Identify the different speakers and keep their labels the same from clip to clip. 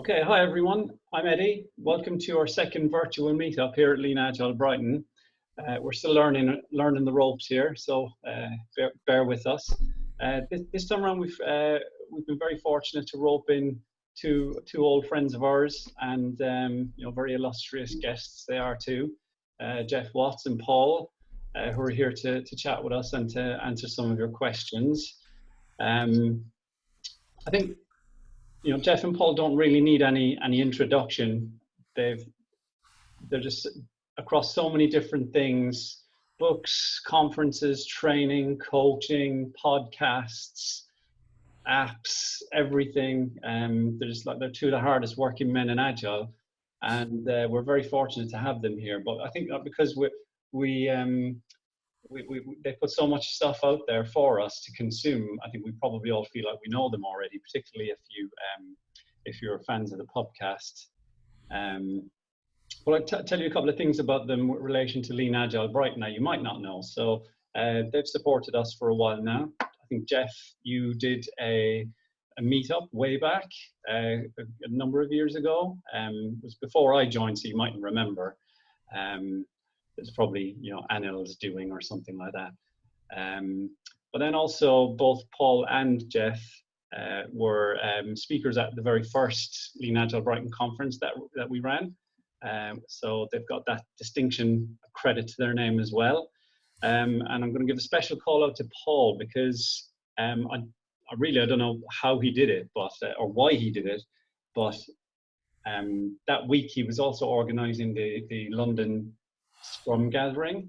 Speaker 1: Okay, hi everyone. I'm Eddie. Welcome to our second virtual meetup here at Lean Agile Brighton. Uh, we're still learning learning the ropes here, so uh, bear, bear, with us. Uh, this, this, time around, we've uh, we've been very fortunate to rope in two two old friends of ours, and um, you know very illustrious guests they are too. Uh, Geoff Watts and Paul, uh, who are here to to chat with us and to answer some of your questions. Um, I think you know, Geoff and Paul don't really need any any introduction. They've they're just across so many different things: books, conferences, training, coaching, podcasts, apps, everything. Um, they're just like they're two of the hardest working men in Agile, and uh, we're very fortunate to have them here. But I think that because we we um, we, we, they put so much stuff out there for us to consume. I think we probably all feel like we know them already, particularly if you um, if you're fans of the podcast. Um, well, I'll tell you a couple of things about them with relation to Lean Agile Brighton now you might not know. So uh, they've supported us for a while now. I think Geoff, you did a, a meetup way back uh, a, a, number of years ago. Um, it was before I joined, so you mightn't remember. Um, it's probably you know Anil's doing or something like that. Um, but then also both Paul and Geoff uh, were um, speakers at the very first Lean Agile Brighton conference that that we ran. Um, so they've got that distinction credit to their name as well. Um, and I'm going to give a special call out to Paul because um, I, I, really I don't know how he did it, but uh, or why he did it, but um, that week he was also organising the the London Scrum gathering.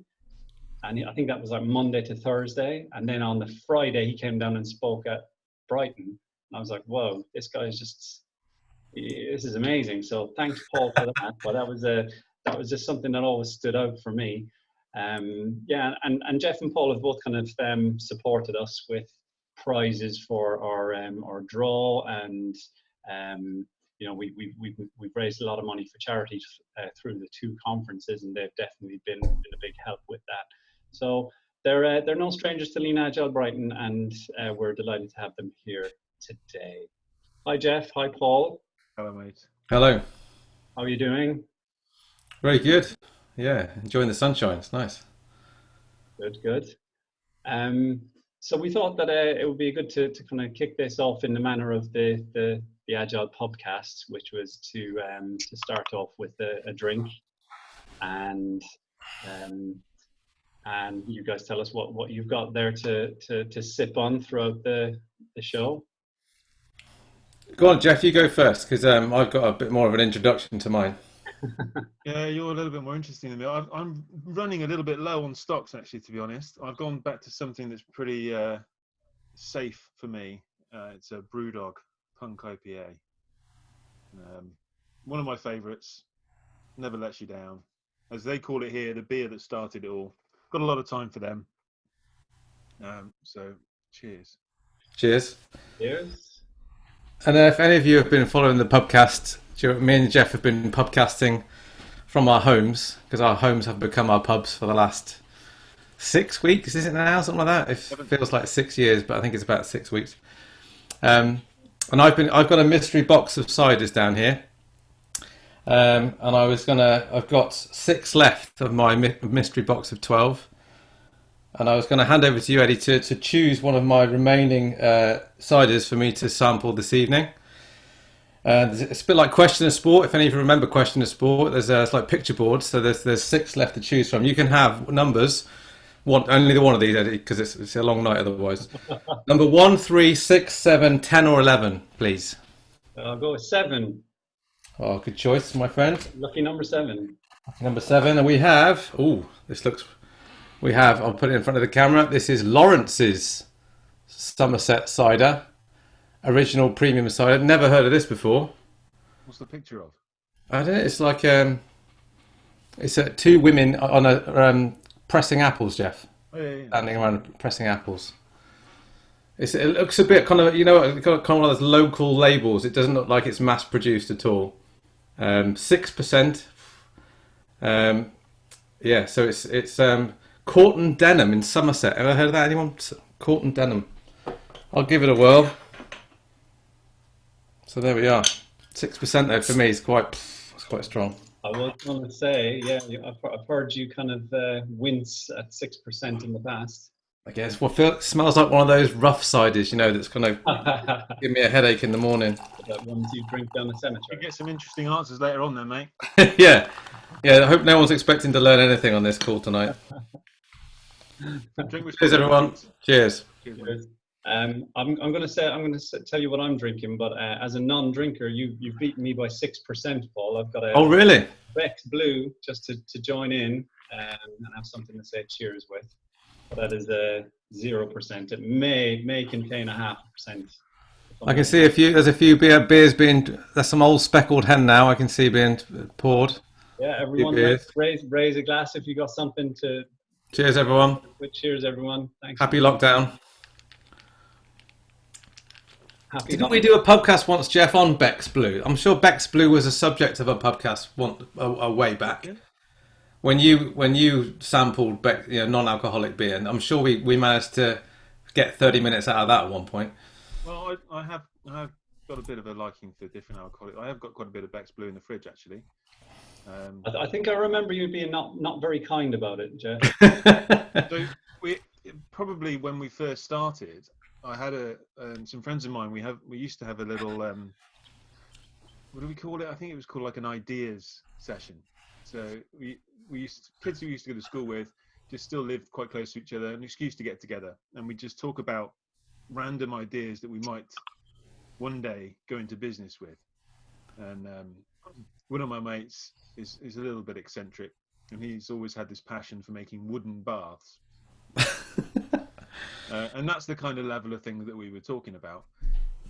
Speaker 1: And I think that was like Monday to Thursday. And then on the Friday, he came down and spoke at Brighton. And I was like, whoa, this guy is just, this is amazing. So thanks, Paul, for that. but that was a, that was just something that always stood out for me. Um, yeah, and, and Geoff and Paul have both kind of um, supported us with prizes for our um, our draw and um, you know, we, we, we've, we've raised a lot of money for charities uh, through the two conferences, and they've definitely been, been a big help with that. So they're, uh, they're no strangers to Lean Agile Brighton, and uh, we're delighted to have them here today. Hi, Geoff. Hi, Paul.
Speaker 2: Hello, mate.
Speaker 3: Hello.
Speaker 1: How are you doing?
Speaker 3: Very good. Yeah, enjoying the sunshine. It's nice.
Speaker 1: Good, good. Um, so we thought that uh, it would be good to, to kind of kick this off in the manner of the, the the Agile Pubcast, which was to um, to start off with a, a drink, and um, and you guys tell us what, what you've got there to, to, to sip on throughout the the show.
Speaker 3: Go on, Geoff. You go first because um, I've got a bit more of an introduction to mine.
Speaker 2: Yeah, you're a little bit more interesting than me. i am running a little bit low on stocks, actually. To be honest, I've gone back to something that's pretty uh, safe for me. Uh, it's a BrewDog Punk IPA. Um, one of my favourites. Never lets you down. As they call it here, the beer that started it all. Got a lot of time for them. Um, so, cheers.
Speaker 3: Cheers.
Speaker 1: Cheers.
Speaker 3: And uh, if any of you have been following the pubcast, me and Geoff have been pubcasting from our homes because our homes have become our pubs for the last six weeks. isn't it now something like that? It feels like six years, but I think it's about six weeks. Um, and I've been I've got a mystery box of ciders down here, um, and I was gonna I've got six left of my mystery box of twelve, and I was gonna hand over to you, Eddie, to, to choose one of my remaining uh, ciders for me to sample this evening. Uh, it's a bit like question of sport. If any of you remember question of sport, there's uh, it's like picture boards. So there's there's six left to choose from. You can have numbers one, only the one of these, Eddie, because it's, it's a long night otherwise. Number one, three, six, seven, ten, or eleven, please.
Speaker 1: I'll go with seven.
Speaker 3: Oh, good choice, my friend.
Speaker 1: Lucky number seven.
Speaker 3: Lucky Number seven, and we have. Oh, this looks. We have. I'll put it in front of the camera. This is Lawrence's Somerset cider, original premium cider. Never heard of this before.
Speaker 2: What's the picture of?
Speaker 3: I don't know. It's like um, it's uh, two women on a um, pressing apples, Geoff.
Speaker 2: Oh, yeah, yeah.
Speaker 3: Standing around pressing apples. It's, it looks a bit kind of you know kind of one of those local labels. It doesn't look like it's mass produced at all. Um, six um, percent. Um, yeah, so it's it's um, Corton Denham in Somerset. Ever heard of that? Anyone? Corton Denham. I'll give it a whirl. So there we are. Six percent there for me is quite it's quite strong.
Speaker 1: I was going to say, yeah, I've, I've heard you kind of uh, wince at six percent in the past.
Speaker 3: I guess. Well, feel, it smells like one of those rough ciders, you know, that's going to give me a headache in the morning.
Speaker 1: ones you drink down the
Speaker 2: You
Speaker 1: cemetery.
Speaker 2: get some interesting answers later on, then, mate.
Speaker 3: yeah, yeah. I hope no one's expecting to learn anything on this call tonight.
Speaker 2: Drink
Speaker 3: Cheers, everyone. Cheers.
Speaker 2: Cheers.
Speaker 1: Cheers. Um, I'm, I'm going to say I'm going to tell you what I'm drinking, but uh, as a non-drinker, you you've beaten me by six percent, Paul. I've got a
Speaker 3: Oh, really?
Speaker 1: Beck's Blue just to, to join in um, and have something to say cheers with. But that is a zero percent. It may may contain a half percent.
Speaker 3: I can see a few. There's a few beer, beers being. There's some old speckled hen now. I can see being poured.
Speaker 1: Yeah, everyone raise raise a glass if you got something to.
Speaker 3: Cheers, everyone.
Speaker 1: Cheers, everyone. Thanks.
Speaker 3: Happy lockdown.
Speaker 1: Happy
Speaker 3: Didn't we do a podcast once, Geoff, on Beck's Blue? I'm sure Beck's Blue was a subject of a podcast one a, a way back.
Speaker 2: Yeah.
Speaker 3: When you when you sampled Beck, you know, non-alcoholic beer, and I'm sure we, we managed to get 30 minutes out of that at one point.
Speaker 2: Well, I, I have I have got a bit of a liking for different alcoholic. I have got quite a bit of Beck's Blue in the fridge, actually. Um,
Speaker 1: I, th- I think I remember you being not not very kind about it, Geoff.
Speaker 2: so we probably when we first started, I had a um, some friends of mine. We have we used to have a little um, what do we call it? I think it was called like an ideas session. So we we used kids who we used to go to school with just still lived quite close to each other, an excuse to get together, and we just talk about random ideas that we might one day go into business with. And um, one of my mates is is a little bit eccentric, and he's always had this passion for making wooden baths. Uh, and that's the kind of level of thing that we were talking about.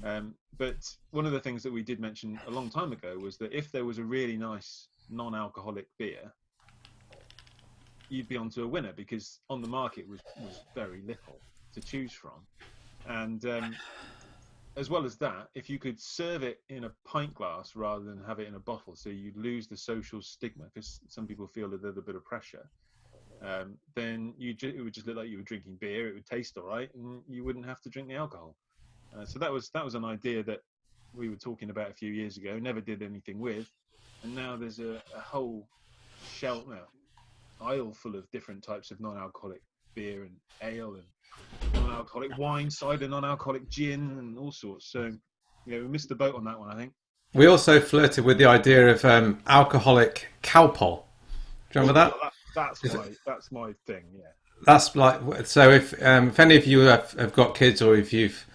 Speaker 2: Um, but one of the things that we did mention a long time ago was that if there was a really nice non-alcoholic beer, you'd be onto a winner because on the market was, was very little to choose from. And um, as well as that, if you could serve it in a pint glass rather than have it in a bottle, so you'd lose the social stigma because some people feel a little bit of pressure um, then you ju- it would just look like you were drinking beer. It would taste all right, and you wouldn't have to drink the alcohol. Uh, so that was that was an idea that we were talking about a few years ago. Never did anything with, and now there's a, a whole shelf now, aisle full of different types of non-alcoholic beer and ale and non-alcoholic wine, cider, non-alcoholic gin, and all sorts. So yeah, we missed the boat on that one, I think.
Speaker 3: we also flirted with the idea of um, alcoholic Calpol. Do you remember that?
Speaker 2: That- That's my that's my thing. Yeah.
Speaker 3: That's like so. If um, if any of you have, have got kids, or if you've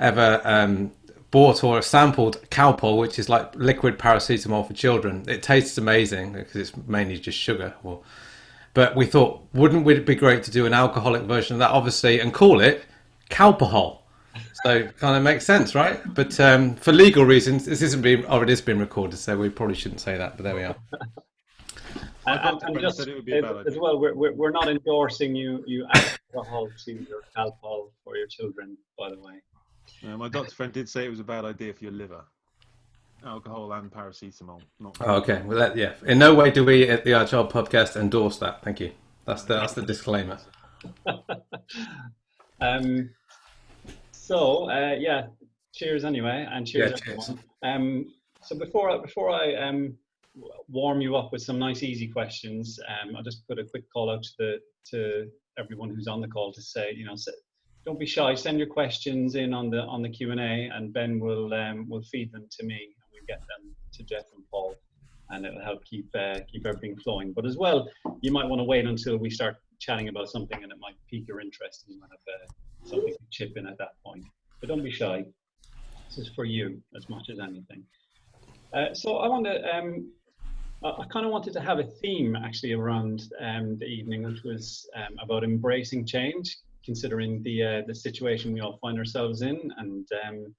Speaker 3: ever um, bought or sampled Calpol, which is like liquid paracetamol for children, it tastes amazing because it's mainly just sugar. Or, but we thought, wouldn't it be great to do an alcoholic version of that, obviously, and call it Calpahol? So kind of makes sense, right? But um, for legal reasons, this isn't being, or it is being recorded, so we probably shouldn't say that. But there we are.
Speaker 1: And, and,
Speaker 2: doctor
Speaker 1: and
Speaker 2: friend
Speaker 1: just
Speaker 2: said it would be a
Speaker 1: as,
Speaker 2: bad
Speaker 1: as
Speaker 2: idea.
Speaker 1: well, we're, we're, we're not endorsing you you alcohol to your alcohol for your children, by the way.
Speaker 2: Uh, my doctor friend did say it was a bad idea for your liver. Alcohol and paracetamol. Not
Speaker 3: Oh, okay. Well, that, yeah. In no way do we at the Agile Pubcast endorse that. Thank you. That's the that's the disclaimer.
Speaker 1: Um, so uh, yeah, cheers anyway, and cheers
Speaker 3: Yeah, cheers.
Speaker 1: everyone. Um, so before I, before I um, warm you up with some nice easy questions, um, I'll just put a quick call out to the to everyone who's on the call to say, you know, don't be shy. Send your questions in on the on the Q and A, and Ben will um, will feed them to me, and we get them to Geoff and Paul, and it'll help keep uh, keep everything flowing. But as well, you might want to wait until we start chatting about something, and it might pique your interest, and you might have uh, something to chip in at that point. But don't be shy. This is for you as much as anything. Uh, so I want to. Um, I, kind of wanted to have a theme actually around um, the evening, which was um, about embracing change, considering the uh, the situation we all find ourselves in, and um,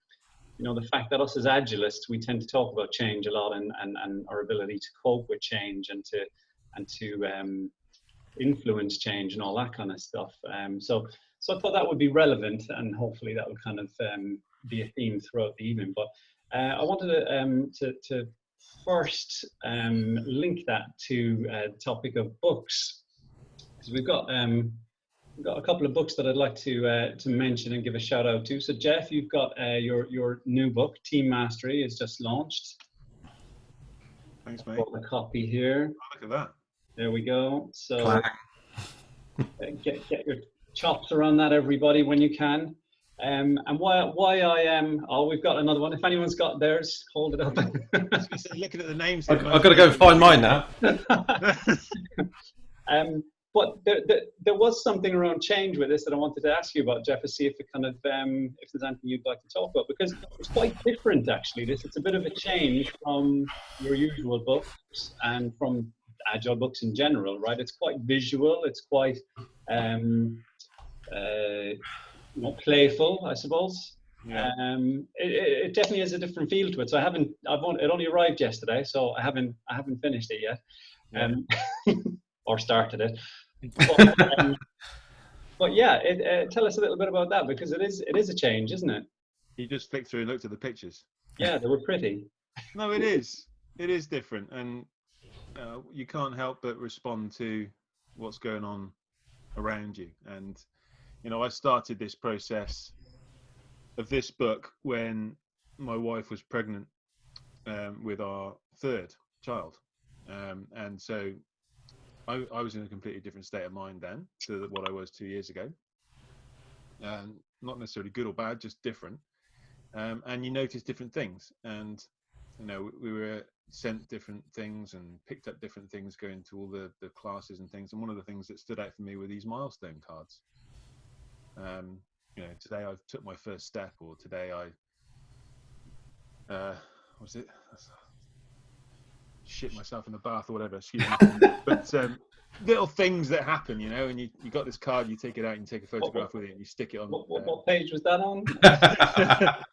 Speaker 1: you know the fact that us as agilists we tend to talk about change a lot, and, and, and our ability to cope with change and to and to um, influence change and all that kind of stuff. Um, so so I thought that would be relevant, and hopefully that would kind of um, be a theme throughout the evening. But uh, I wanted to, to, to first um, link that to uh, topic of books, because we've got um, I've got a couple of books that I'd like to uh, to mention and give a shout out to. So Geoff, you've got uh, your your new book, Team Mastery, is just launched.
Speaker 2: Thanks, mate.
Speaker 1: Got a copy here.
Speaker 2: Oh, look at that.
Speaker 1: There we go. So uh, get get your chops around that, everybody, when you can. Um, and why why I am? oh, we've got another one. If anyone's got theirs, hold it up.
Speaker 2: Looking at the names.
Speaker 3: I- I've got to go find mine now.
Speaker 1: Um, but there, there, there was something around change with this that I wanted to ask you about, Geoff, to see if it kind of um, if there's anything you'd like to talk about because it's quite different actually. This it's a bit of a change from your usual books and from agile books in general, right? It's quite visual. It's quite um, uh, know, playful, I suppose.
Speaker 2: Yeah.
Speaker 1: Um, it, it it definitely has a different feel to it. So I haven't, I've only, it only arrived yesterday, so I haven't, I haven't finished it yet, um, or started it. But, um, but yeah, it, uh, tell us a little bit about that because it is, it is a change, isn't it?
Speaker 2: You just flicked through and looked at the pictures.
Speaker 1: Yeah, they were pretty.
Speaker 2: No, it is. It is different, and uh, you can't help but respond to what's going on around you. And you know, I started this process of this book when my wife was pregnant um, with our third child, um, and so I, I was in a completely different state of mind then to what I was two years ago. Um, not necessarily good or bad, just different. Um, and you notice different things, and you know we were sent different things and picked up different things going to all the, the classes and things and one of the things that stood out for me were these milestone cards um, you know today i took my first step or today i uh what was it shit myself in the bath or whatever excuse me but um, little things that happen you know and you, you got this card you take it out and you take a photograph with it and you stick it on
Speaker 1: What, what,
Speaker 2: uh,
Speaker 1: what page was that on?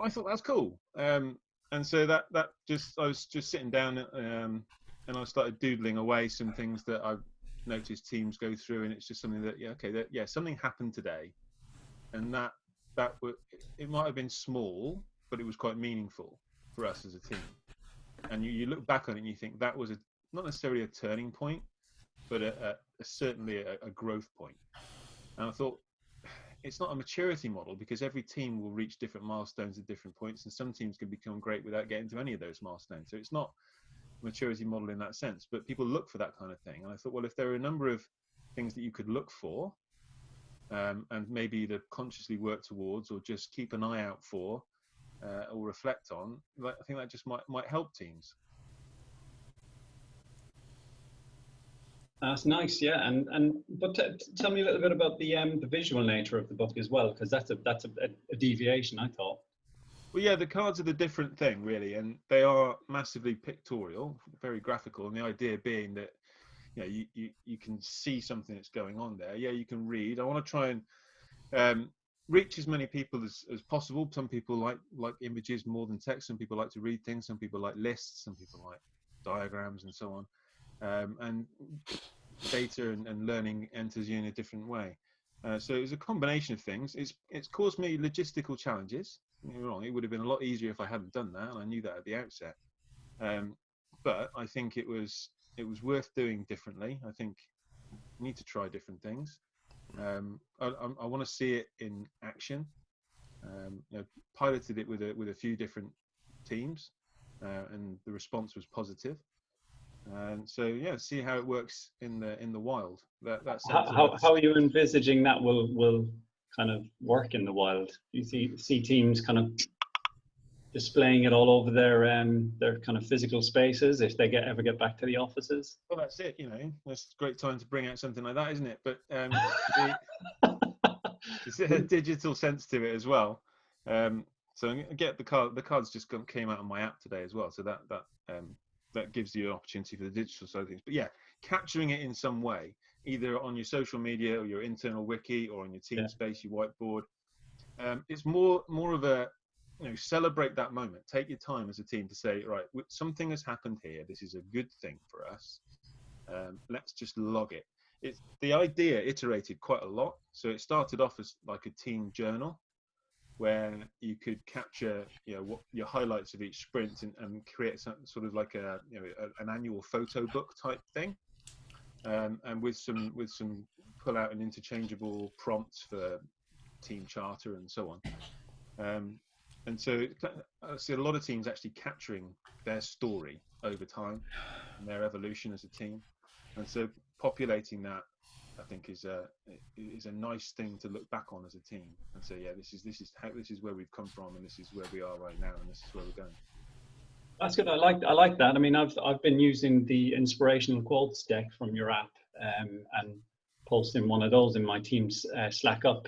Speaker 2: I thought that's cool. Um, and so that that just I was just sitting down um, and I started doodling away some things that I've noticed teams go through, and it's just something that yeah okay that yeah something happened today, and that that were, it might have been small, but it was quite meaningful for us as a team. And you, you look back on it and you think that was a not necessarily a turning point, but a, a, a certainly a, a growth point. And I thought it's not a maturity model because every team will reach different milestones at different points, and some teams can become great without getting to any of those milestones. So it's not maturity model in that sense, but people look for that kind of thing. And I thought, well, if there are a number of things that you could look for, um, and maybe either consciously work towards or just keep an eye out for uh, or reflect on, I think that just might might help teams.
Speaker 1: That's nice, yeah. And and but tell me a little bit about the um the visual nature of the book as well, because that's a that's a, a deviation, I thought.
Speaker 2: Well, yeah, the cards are the different thing, really, and they are massively pictorial, very graphical, and the idea being that you know you, you, you can see something that's going on there. Yeah, you can read. I want to try and um, reach as many people as, as possible. Some people like like images more than text. Some people like to read things. Some people like lists. Some people like diagrams and so on. Um, and data and, and learning enters you in a different way. Uh, so it's a combination of things. It's it's caused me logistical challenges. Me wrong, it would have been a lot easier if I hadn't done that, and I knew that at the outset. Um, but I think it was it was worth doing differently. I think you need to try different things. Um, I, I, I want to see it in action. Um, you know, piloted it with a with a few different teams, uh, and the response was positive. And so yeah, see how it works in the in the wild. That that's
Speaker 1: How, how, how are you envisaging that will will kind of work in the wild? You see see teams kind of displaying it all over their um their kind of physical spaces if they get ever get back to the offices.
Speaker 2: Well, that's it. You know, that's a great time to bring out something like that, isn't it? But um, the, it's a digital sense to it as well. Um, so I get the card. The cards just came out on my app today as well. So that that um, that gives you an opportunity for the digital side of things. But yeah, capturing it in some way, either on your social media or your internal wiki or on your team
Speaker 1: Yeah.
Speaker 2: space, your whiteboard. Um, it's more more of a you know celebrate that moment. Take your time as a team to say, right, something has happened here. This is a good thing for us. Um, let's just log it. It's the idea iterated quite a lot. So it started off as like a team journal where you could capture you know what your highlights of each sprint and, and create some sort of like a you know a, an annual photo book type thing um, and with some with some pull out and interchangeable prompts for team charter and so on. Um, and so I see a lot of teams actually capturing their story over time and their evolution as a team. And so populating that, I think, is a is a nice thing to look back on as a team and say, yeah, this is this is how this is where we've come from, and this is where we are right now, and this is where we're going.
Speaker 1: That's good. I like I like that. I mean, I've I've been using the inspirational quotes deck from your app um, and posting one of those in my team's uh, Slack up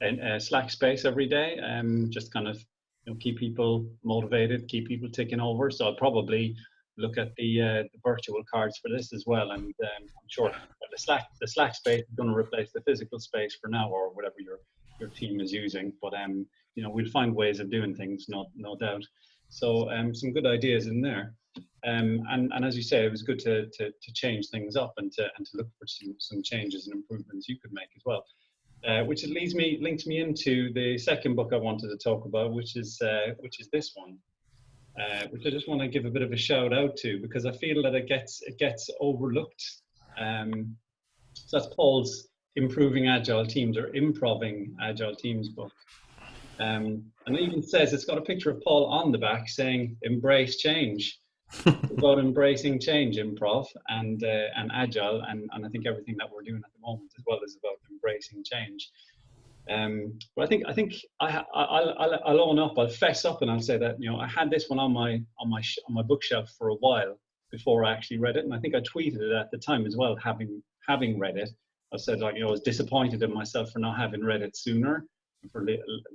Speaker 1: and uh, Slack space every day. Um, just kind of you know keep people motivated, keep people ticking over. So I'll probably look at the, uh, the virtual cards for this as well. And um, I'm sure the Slack the Slack space is going to replace the physical space for now, or whatever your your team is using. But um, you know, we'll find ways of doing things, no no doubt. So um, some good ideas in there. Um, and, and as you say, it was good to, to, to change things up and to, and to look for some, some changes and improvements you could make as well. Uh, which leads me links me into the second book I wanted to talk about, which is uh, which is this one, uh, which I just want to give a bit of a shout out to because I feel that it gets it gets overlooked. Um, so that's Paul's improving agile teams or improving agile teams book, um, and it even says it's got a picture of Paul on the back saying "Embrace change." about embracing change, improv, and uh, and agile, and, and I think everything that we're doing at the moment as well is about embracing change. Um, but I think I think I, I'll, I'll, I'll own up. I'll fess up and I'll say that you know I had this one on my on my on my bookshelf for a while before I actually read it, and I think I tweeted it at the time as well, having having read it. I said like you know I was disappointed in myself for not having read it sooner, for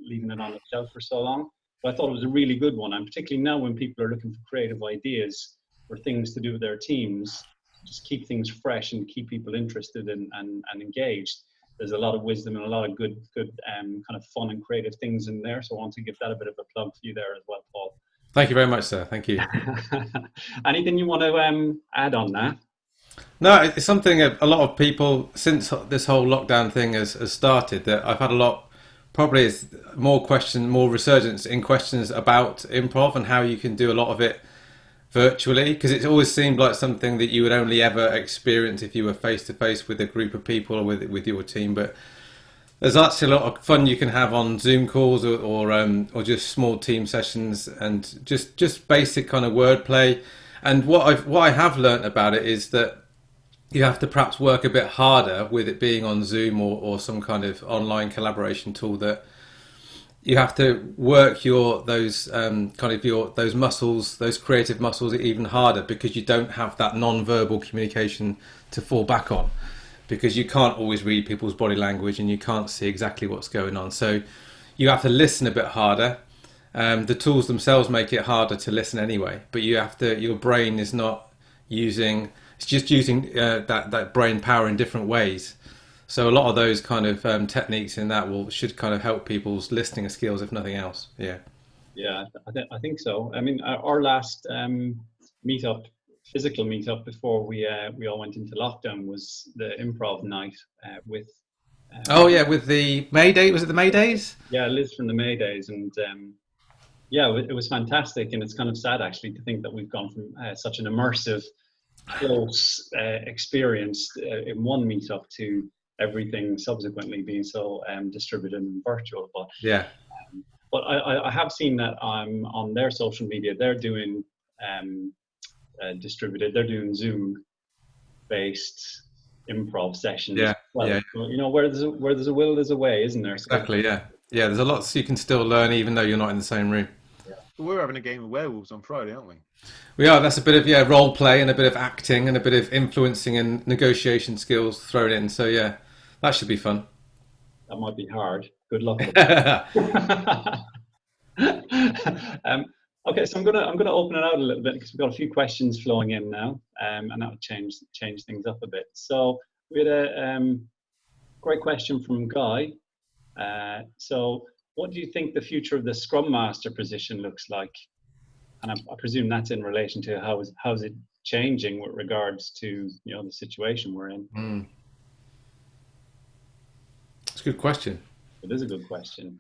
Speaker 1: leaving it on the shelf for so long. But I thought it was a really good one, and particularly now when people are looking for creative ideas or things to do with their teams, just keep things fresh and keep people interested and, and, and engaged there's a lot of wisdom and a lot of good, good um, kind of fun and creative things in there. So I want to give that a bit of a plug for you there as well, Paul.
Speaker 3: Thank you very much, sir. Thank you.
Speaker 1: Anything you want to um, add on that?
Speaker 3: No, it's something a lot of people since this whole lockdown thing has, has started that I've had a lot. Probably is more question, more resurgence in questions about improv and how you can do a lot of it virtually because it always seemed like something that you would only ever experience if you were face to face with a group of people or with with your team but there's actually a lot of fun you can have on zoom calls or or, um, or just small team sessions and just just basic kind of wordplay. And what i what i have learned about it is that you have to perhaps work a bit harder with it being on zoom or, or some kind of online collaboration tool that you have to work your those um, kind of your those muscles, those creative muscles, even harder because you don't have that non-verbal communication to fall back on, because you can't always read people's body language and you can't see exactly what's going on. So you have to listen a bit harder. Um, the tools themselves make it harder to listen anyway, but you have to. Your brain is not using. It's just using uh, that that brain power in different ways so a lot of those kind of um, techniques in that will should kind of help people's listening skills, if nothing else. Yeah.
Speaker 1: Yeah, I, th- I think so. I mean, our last um, meetup, physical meetup before we uh, we all went into lockdown was the improv night uh, with.
Speaker 3: Um, oh yeah, with the May Day. Was it the May Days?
Speaker 1: Yeah, Liz from the May Days, and um, yeah, it was fantastic. And it's kind of sad actually to think that we've gone from uh, such an immersive, close uh, experience uh, in one meetup to everything subsequently being so um, distributed and virtual. But
Speaker 3: yeah,
Speaker 1: um, but I, I have seen that um, on their social media they're doing um, uh, distributed. They're doing Zoom based improv sessions.
Speaker 3: Yeah, well, yeah.
Speaker 1: You know, where there's a, where there's a will, there's a way, isn't there?
Speaker 3: Exactly. Yeah, yeah. There's a lot you can still learn even though you're not in the same room.
Speaker 2: We're having a game of werewolves on Friday, aren't we?
Speaker 3: We are. That's a bit of yeah role play and a bit of acting and a bit of influencing and negotiation skills thrown in. So yeah, that should be fun.
Speaker 1: That might be hard. Good luck. um, okay, so I'm gonna I'm gonna open it out a little bit because we've got a few questions flowing in now, um, and that will change change things up a bit. So we had a um, great question from Guy. Uh, so, what do you think the future of the Scrum Master position looks like? And I, I presume that's in relation to how is how is it changing with regards to you know the situation we're in.
Speaker 3: Mm. It's a good question.
Speaker 1: It is a good question.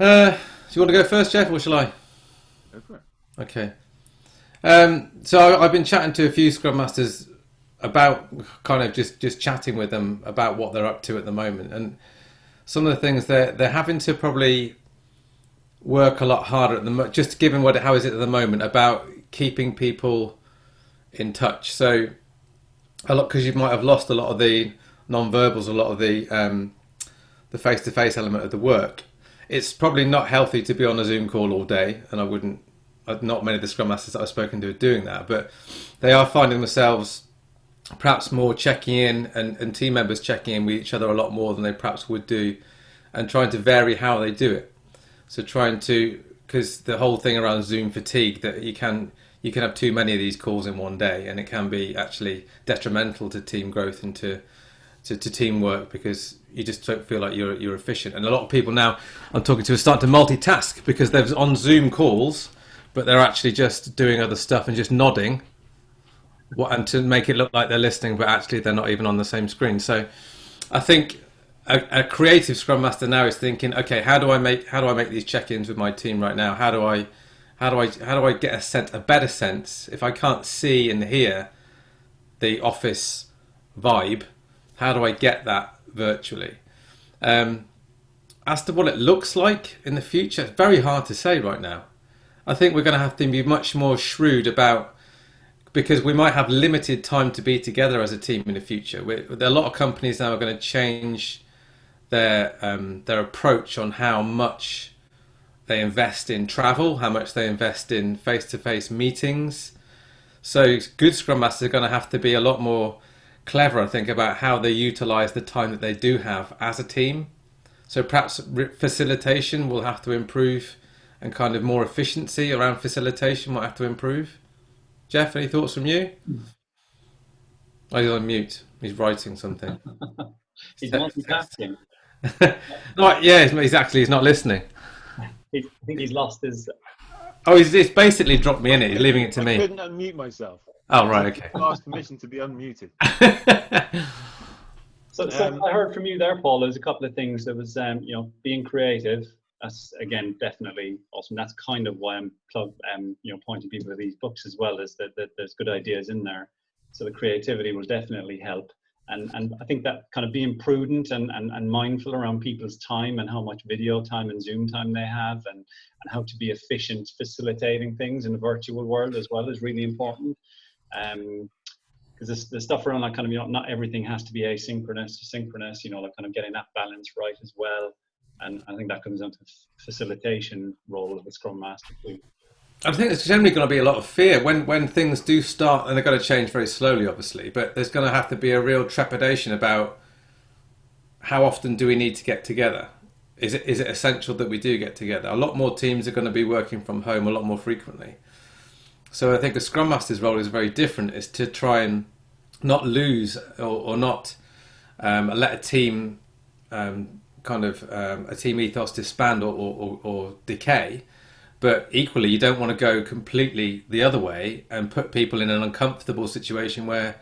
Speaker 3: Uh, do you want to go first, Geoff, or shall I?
Speaker 2: Go for it.
Speaker 3: Okay. Um, so I've been chatting to a few Scrum Masters about kind of just just chatting with them about what they're up to at the moment and some of the things they're they're having to probably work a lot harder at the mo- just given what how is it at the moment about keeping people in touch. So a lot because you might have lost a lot of the non-verbals a lot of the um, the face-to-face element of the work. It's probably not healthy to be on a zoom call all day and i wouldn't not many of the scrum masters that i've spoken to are doing that but they are finding themselves perhaps more checking in and, and team members checking in with each other a lot more than they perhaps would do and trying to vary how they do it. So trying to because the whole thing around zoom fatigue that you can you can have too many of these calls in one day and it can be actually detrimental to team growth and to to, to teamwork because you just don't feel like you're you're efficient. And a lot of people now i'm talking to are starting to multitask because they're on zoom calls but they're actually just doing other stuff and just nodding what and to make it look like they're listening, but actually they're not even on the same screen. So I think a, a, creative scrum master now is thinking, okay, how do I make how do I make these check-ins with my team right now? How do I how do I how do I get a sense a better sense if I can't see and hear the office vibe? How do I get that virtually? Um, as to what it looks like in the future, it's very hard to say right now. I think we're going to have to be much more shrewd about because we might have limited time to be together as a team in the future. We're, a lot of companies now are going to change their um, their approach on how much they invest in travel, how much they invest in face to face meetings. So good scrum masters are going to have to be a lot more clever, I think, about how they utilize the time that they do have as a team. So perhaps facilitation will have to improve, and kind of more efficiency around facilitation might have to improve. Geoff, any thoughts from you? Oh, he's on mute. He's writing something.
Speaker 1: he's multitasking.
Speaker 3: no, yeah, exactly. He's not listening.
Speaker 1: He, I think he's lost his.
Speaker 3: Oh, he's, he's basically dropped me in it. He's leaving it to
Speaker 2: I
Speaker 3: me.
Speaker 2: I couldn't unmute myself.
Speaker 3: Oh, right, okay.
Speaker 2: I asked permission to be unmuted.
Speaker 1: so, so
Speaker 2: Um,
Speaker 1: I heard from you there, Paul. There's a couple of things. There was, um, you know, being creative that's again definitely awesome. That's kind of why I'm plug, um, you know, pointing people to these books as well. Is that, that there's good ideas in there, so the creativity will definitely help. And and I think that kind of being prudent and, and, and mindful around people's time and how much video time and Zoom time they have, and and how to be efficient facilitating things in the virtual world as well is really important. Um, because the stuff around that kind of you know not everything has to be asynchronous synchronous you know like kind of getting that balance right as well and I think that comes down to facilitation role of the Scrum Master.
Speaker 3: I think there's generally going to be a lot of fear when when things do start, and they're going to change very slowly, obviously. But there's going to have to be a real trepidation about how often do we need to get together. Is it is it essential that we do get together? A lot more teams are going to be working from home a lot more frequently. So I think the Scrum Master's role is very different. Is to try and not lose or, or not um, let a team um, kind of um, a team ethos disband or, or, or, decay. But equally, you don't want to go completely the other way and put people in an uncomfortable situation where,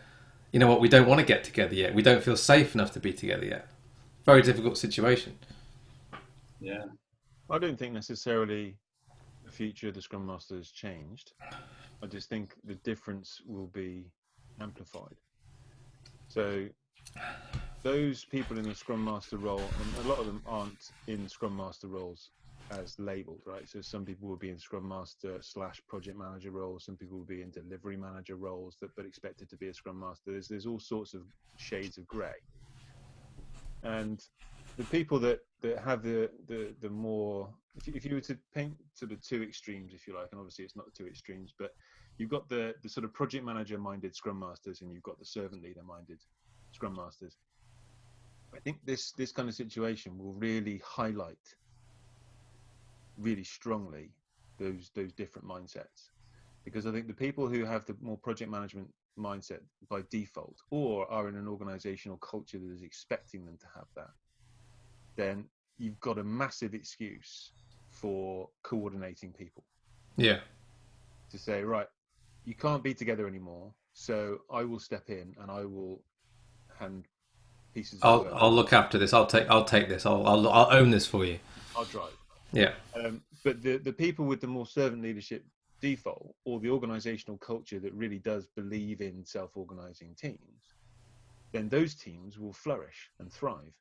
Speaker 3: you know what, we don't want to get together yet. We don't feel safe enough to be together yet. Very difficult situation.
Speaker 1: Yeah.
Speaker 2: I don't think necessarily the future of the Scrum Master has changed. I just think the difference will be amplified. So those people in the Scrum Master role, and a lot of them aren't in Scrum Master roles as labeled, right? So some people will be in Scrum Master slash Project Manager roles. Some people will be in Delivery Manager roles, that but expected to be a Scrum Master. There's there's all sorts of shades of grey, and the people that that have the the the more if you, if you were to paint to the two extremes, if you like, and obviously it's not the two extremes, but you've got the the sort of project manager minded Scrum Masters, and you've got the servant leader minded Scrum Masters I think this this kind of situation will really highlight really strongly those those different mindsets. Because I think the people who have the more project management mindset by default or are in an organizational culture that is expecting them to have that then you've got a massive excuse for coordinating people.
Speaker 3: Yeah.
Speaker 2: To say right you can't be together anymore so i will step in and i will hand pieces.
Speaker 3: I'll I'll look after this. I'll take I'll take this. I'll I'll, I'll own this for you.
Speaker 2: I'll drive.
Speaker 3: Yeah.
Speaker 2: Um, but the the people with the more servant leadership default or the organizational culture that really does believe in self-organizing teams, then those teams will flourish and thrive.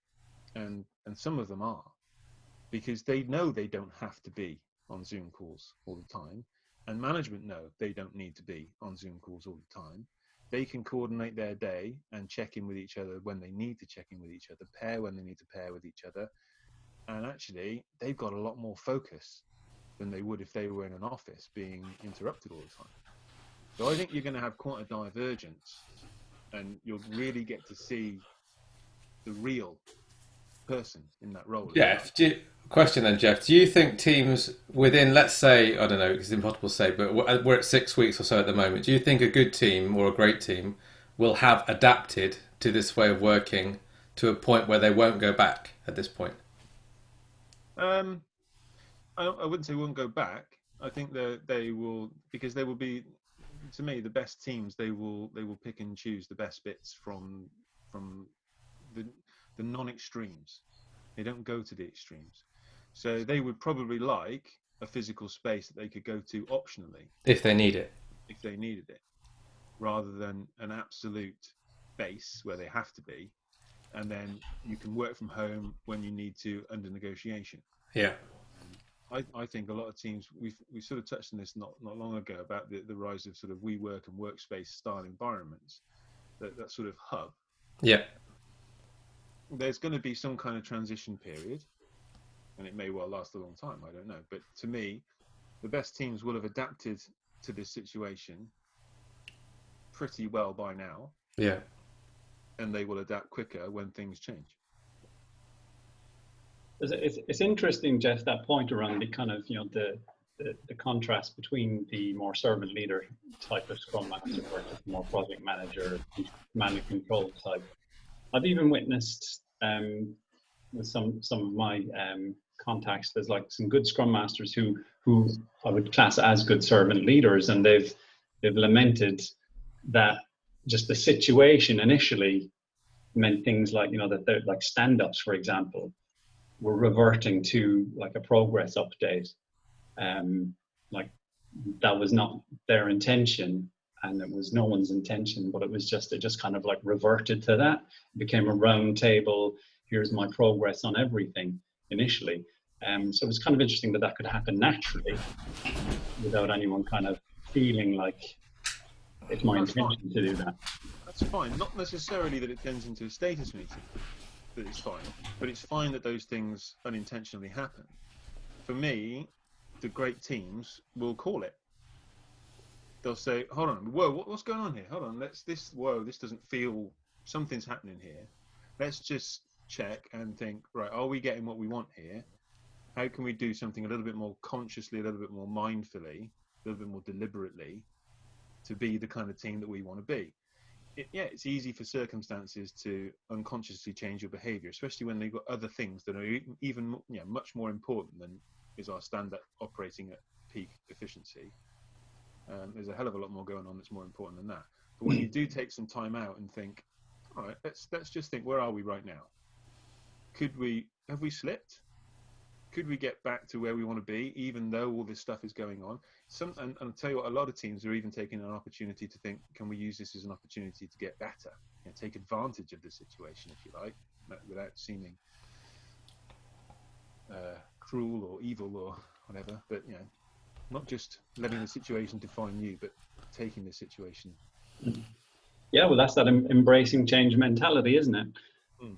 Speaker 2: And and some of them are because they know they don't have to be on Zoom calls all the time. And management know they don't need to be on Zoom calls all the time. They can coordinate their day and check in with each other when they need to check in with each other, pair when they need to pair with each other. And actually, they've got a lot more focus than they would if they were in an office being interrupted all the time. So I think you're going to have quite a divergence and you'll really get to see the real person in that role.
Speaker 3: Geoff, do you, question then, Geoff. Do you think teams within, let's say, I don't know, it's impossible to say, but we're we're at six weeks or so at the moment. Do you think a good team or a great team will have adapted to this way of working to a point where they won't go back at this point?
Speaker 2: Um, I, I wouldn't say won't go back. I think that they will because they will be, to me, the best teams. They will they will pick and choose the best bits from from the the non-extremes. They don't go to the extremes. So they would probably like a physical space that they could go to optionally
Speaker 3: If they need it.
Speaker 2: if they needed it, rather than an absolute base where they have to be, and then you can work from home when you need to under negotiation.
Speaker 3: Yeah.
Speaker 2: I, I think a lot of teams we've we sort of touched on this not, not long ago about the, the rise of sort of WeWork and workspace style environments, that, that sort of hub.
Speaker 3: Yeah.
Speaker 2: There's going to be some kind of transition period, and it may well last a long time. I don't know, but to me, the best teams will have adapted to this situation pretty well by now,
Speaker 3: Yeah.
Speaker 2: and they will adapt quicker when things change.
Speaker 1: It's, it's, it's interesting, Geoff, that point around the kind of, you know, the, the, the contrast between the more servant leader type of scrum master versus the more project manager, command and control type. I've even witnessed um, with some some of my um, contacts, there's like some good scrum masters who who I would class as good servant leaders, and they've they've lamented that just the situation initially meant things like you know that they're like stand-ups, for example, were reverting to like a progress update. Um, like that was not their intention and it was no one's intention, but it was just, it just kind of like reverted to that. It became a round table. Here's my progress on everything initially. Um, so it was kind of interesting that that could happen naturally without anyone kind of feeling like it's my
Speaker 2: That's fine.
Speaker 1: intention to do that.
Speaker 2: That's fine. Not necessarily that it turns into a status meeting, that it's fine, but it's fine that those things unintentionally happen. For me, the great teams will call it. They'll say, "Hold on, whoa, what, what's going on here? Hold on, let's this. Whoa, this doesn't feel. Something's happening here. Let's just check and think. Right, are we getting what we want here? How can we do something a little bit more consciously, a little bit more mindfully, a little bit more deliberately, to be the kind of team that we want to be?" it, yeah, it's easy for circumstances to unconsciously change your behavior, especially when they've got other things that are even know, much more important than is our standard operating at peak efficiency. Um, there's a hell of a lot more going on that's more important than that. But when you do take some time out and think, all right, let's let's just think, where are we right now? Could we have we slipped? Could we get back to where we want to be, even though all this stuff is going on? Some, and, and I'll tell you what, a lot of teams are even taking an opportunity to think, can we use this as an opportunity to get better? You know, take advantage of the situation, if you like, without seeming uh, cruel or evil or whatever. But you know, not just letting the situation define you, but taking the situation.
Speaker 1: Yeah, well, that's that em- embracing change mentality, isn't it?
Speaker 2: Hmm.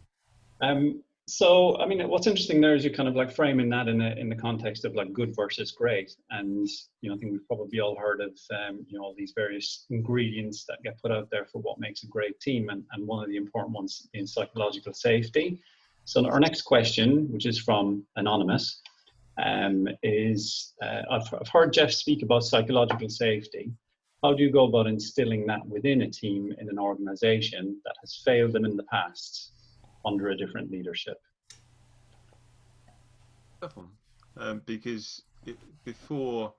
Speaker 1: Um, so, I mean, what's interesting there is you're kind of like framing that in the in the context of like good versus great, and you know, I think we've probably all heard of um, you know all these various ingredients that get put out there for what makes a great team, and and one of the important ones is psychological safety. So, our next question, which is from anonymous, um, is uh, I've, I've heard Geoff speak about psychological safety how do you go about instilling that within a team in an organization that has failed them in the past under a different leadership?
Speaker 2: Um, because it, before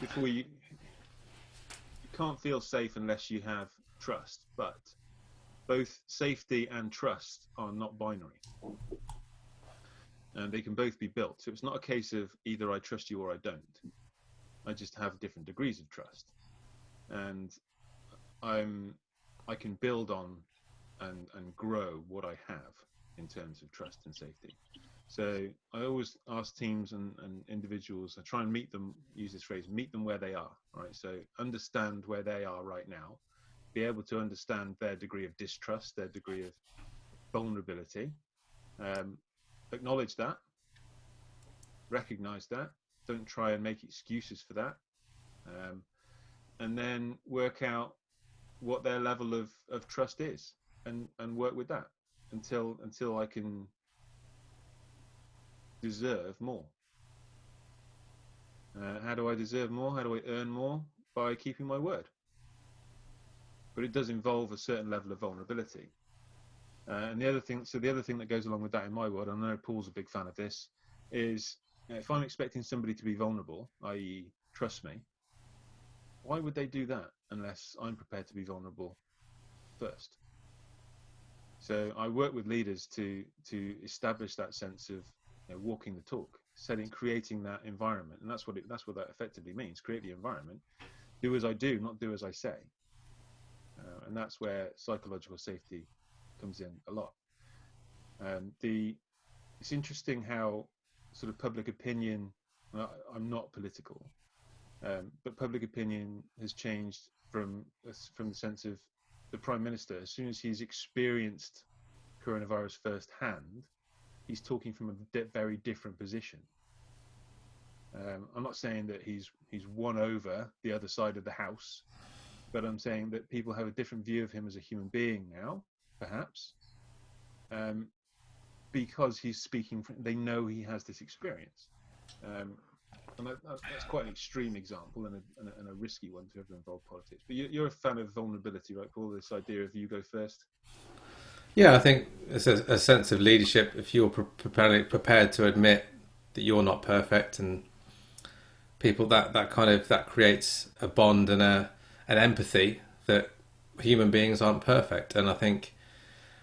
Speaker 2: before you you can't feel safe unless you have trust, but both safety and trust are not binary. And they can both be built. So it's not a case of either I trust you or I don't. I just have different degrees of trust, and I'm I can build on and and grow what I have in terms of trust and safety. So I always ask teams and, and individuals, I try and meet them, use this phrase, meet them where they are, right? So understand where they are right now, be able to understand their degree of distrust, their degree of vulnerability, um, acknowledge that, recognize that, don't try and make excuses for that, um, and then work out what their level of, of trust is and, and work with that until until I can deserve more. Uh, how do I deserve more? How do I earn more? By keeping my word. But it does involve a certain level of vulnerability. Uh, and the other thing, so the other thing that goes along with that in my world, and I know Paul's a big fan of this, is if I'm expecting somebody to be vulnerable, i.e., trust me, why would they do that unless I'm prepared to be vulnerable first? So I work with leaders to to establish that sense of you know, walking the talk, setting, creating that environment, and that's what it, that's what that effectively means. Create the environment. Do as I do, not do as I say. Uh, and that's where psychological safety comes in a lot. Um, the it's interesting how sort of public opinion. I'm not political, um, but public opinion has changed from from the sense of the prime minister. As soon as he's experienced coronavirus firsthand, he's talking from a very different position. Um, I'm not saying that he's he's won over the other side of the house, but I'm saying that people have a different view of him as a human being now, perhaps, um, because he's speaking. From, they know he has this experience, um, and that, that's quite an extreme example and a, and a, and a risky one to ever involve politics. But you, are a fan of vulnerability, right, Paul? This idea of you go first.
Speaker 3: Yeah, I think it's a, a sense of leadership. If you're prepared prepared to admit that you're not perfect, and people that that kind of that creates a bond and a an empathy that human beings aren't perfect. And I think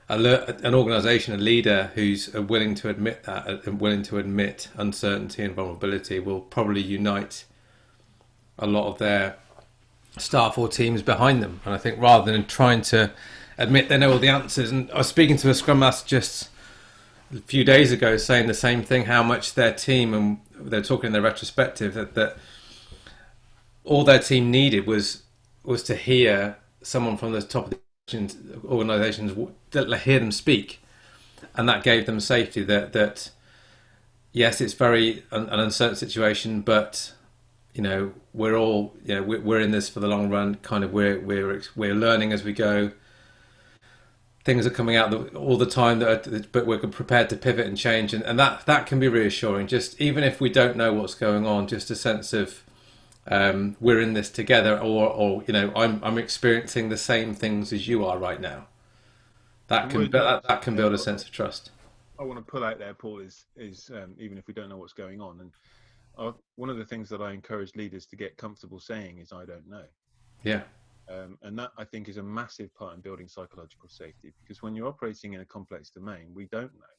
Speaker 3: a, an organisation, a leader who's willing to admit that uh, and willing to admit uncertainty and vulnerability will probably unite a lot of their staff or teams behind them. And I think rather than trying to admit they know all the answers. And I was speaking to a scrum master just a few days ago saying the same thing, how much their team, and they're talking in their retrospective, that, that all their team needed was was to hear someone from the top of the organisations hear them speak, and that gave them safety. That that yes, it's very an, an uncertain situation, but you know we're all you know we're, we're in this for the long run. Kind of we're we're we're learning as we go things are coming out all the time that are, but we're prepared to pivot and change and, and that that can be reassuring just even if we don't know what's going on just a sense of um, we're in this together or or you know I'm I'm experiencing the same things as you are right now. That can that, that can build a sense of trust.
Speaker 2: I want to pull out there Paul is is um, even if we don't know what's going on and uh, one of the things that I encourage leaders to get comfortable saying is I don't know.
Speaker 3: Yeah.
Speaker 2: Um, and that I think is a massive part in building psychological safety because when you're operating in a complex domain, we don't know.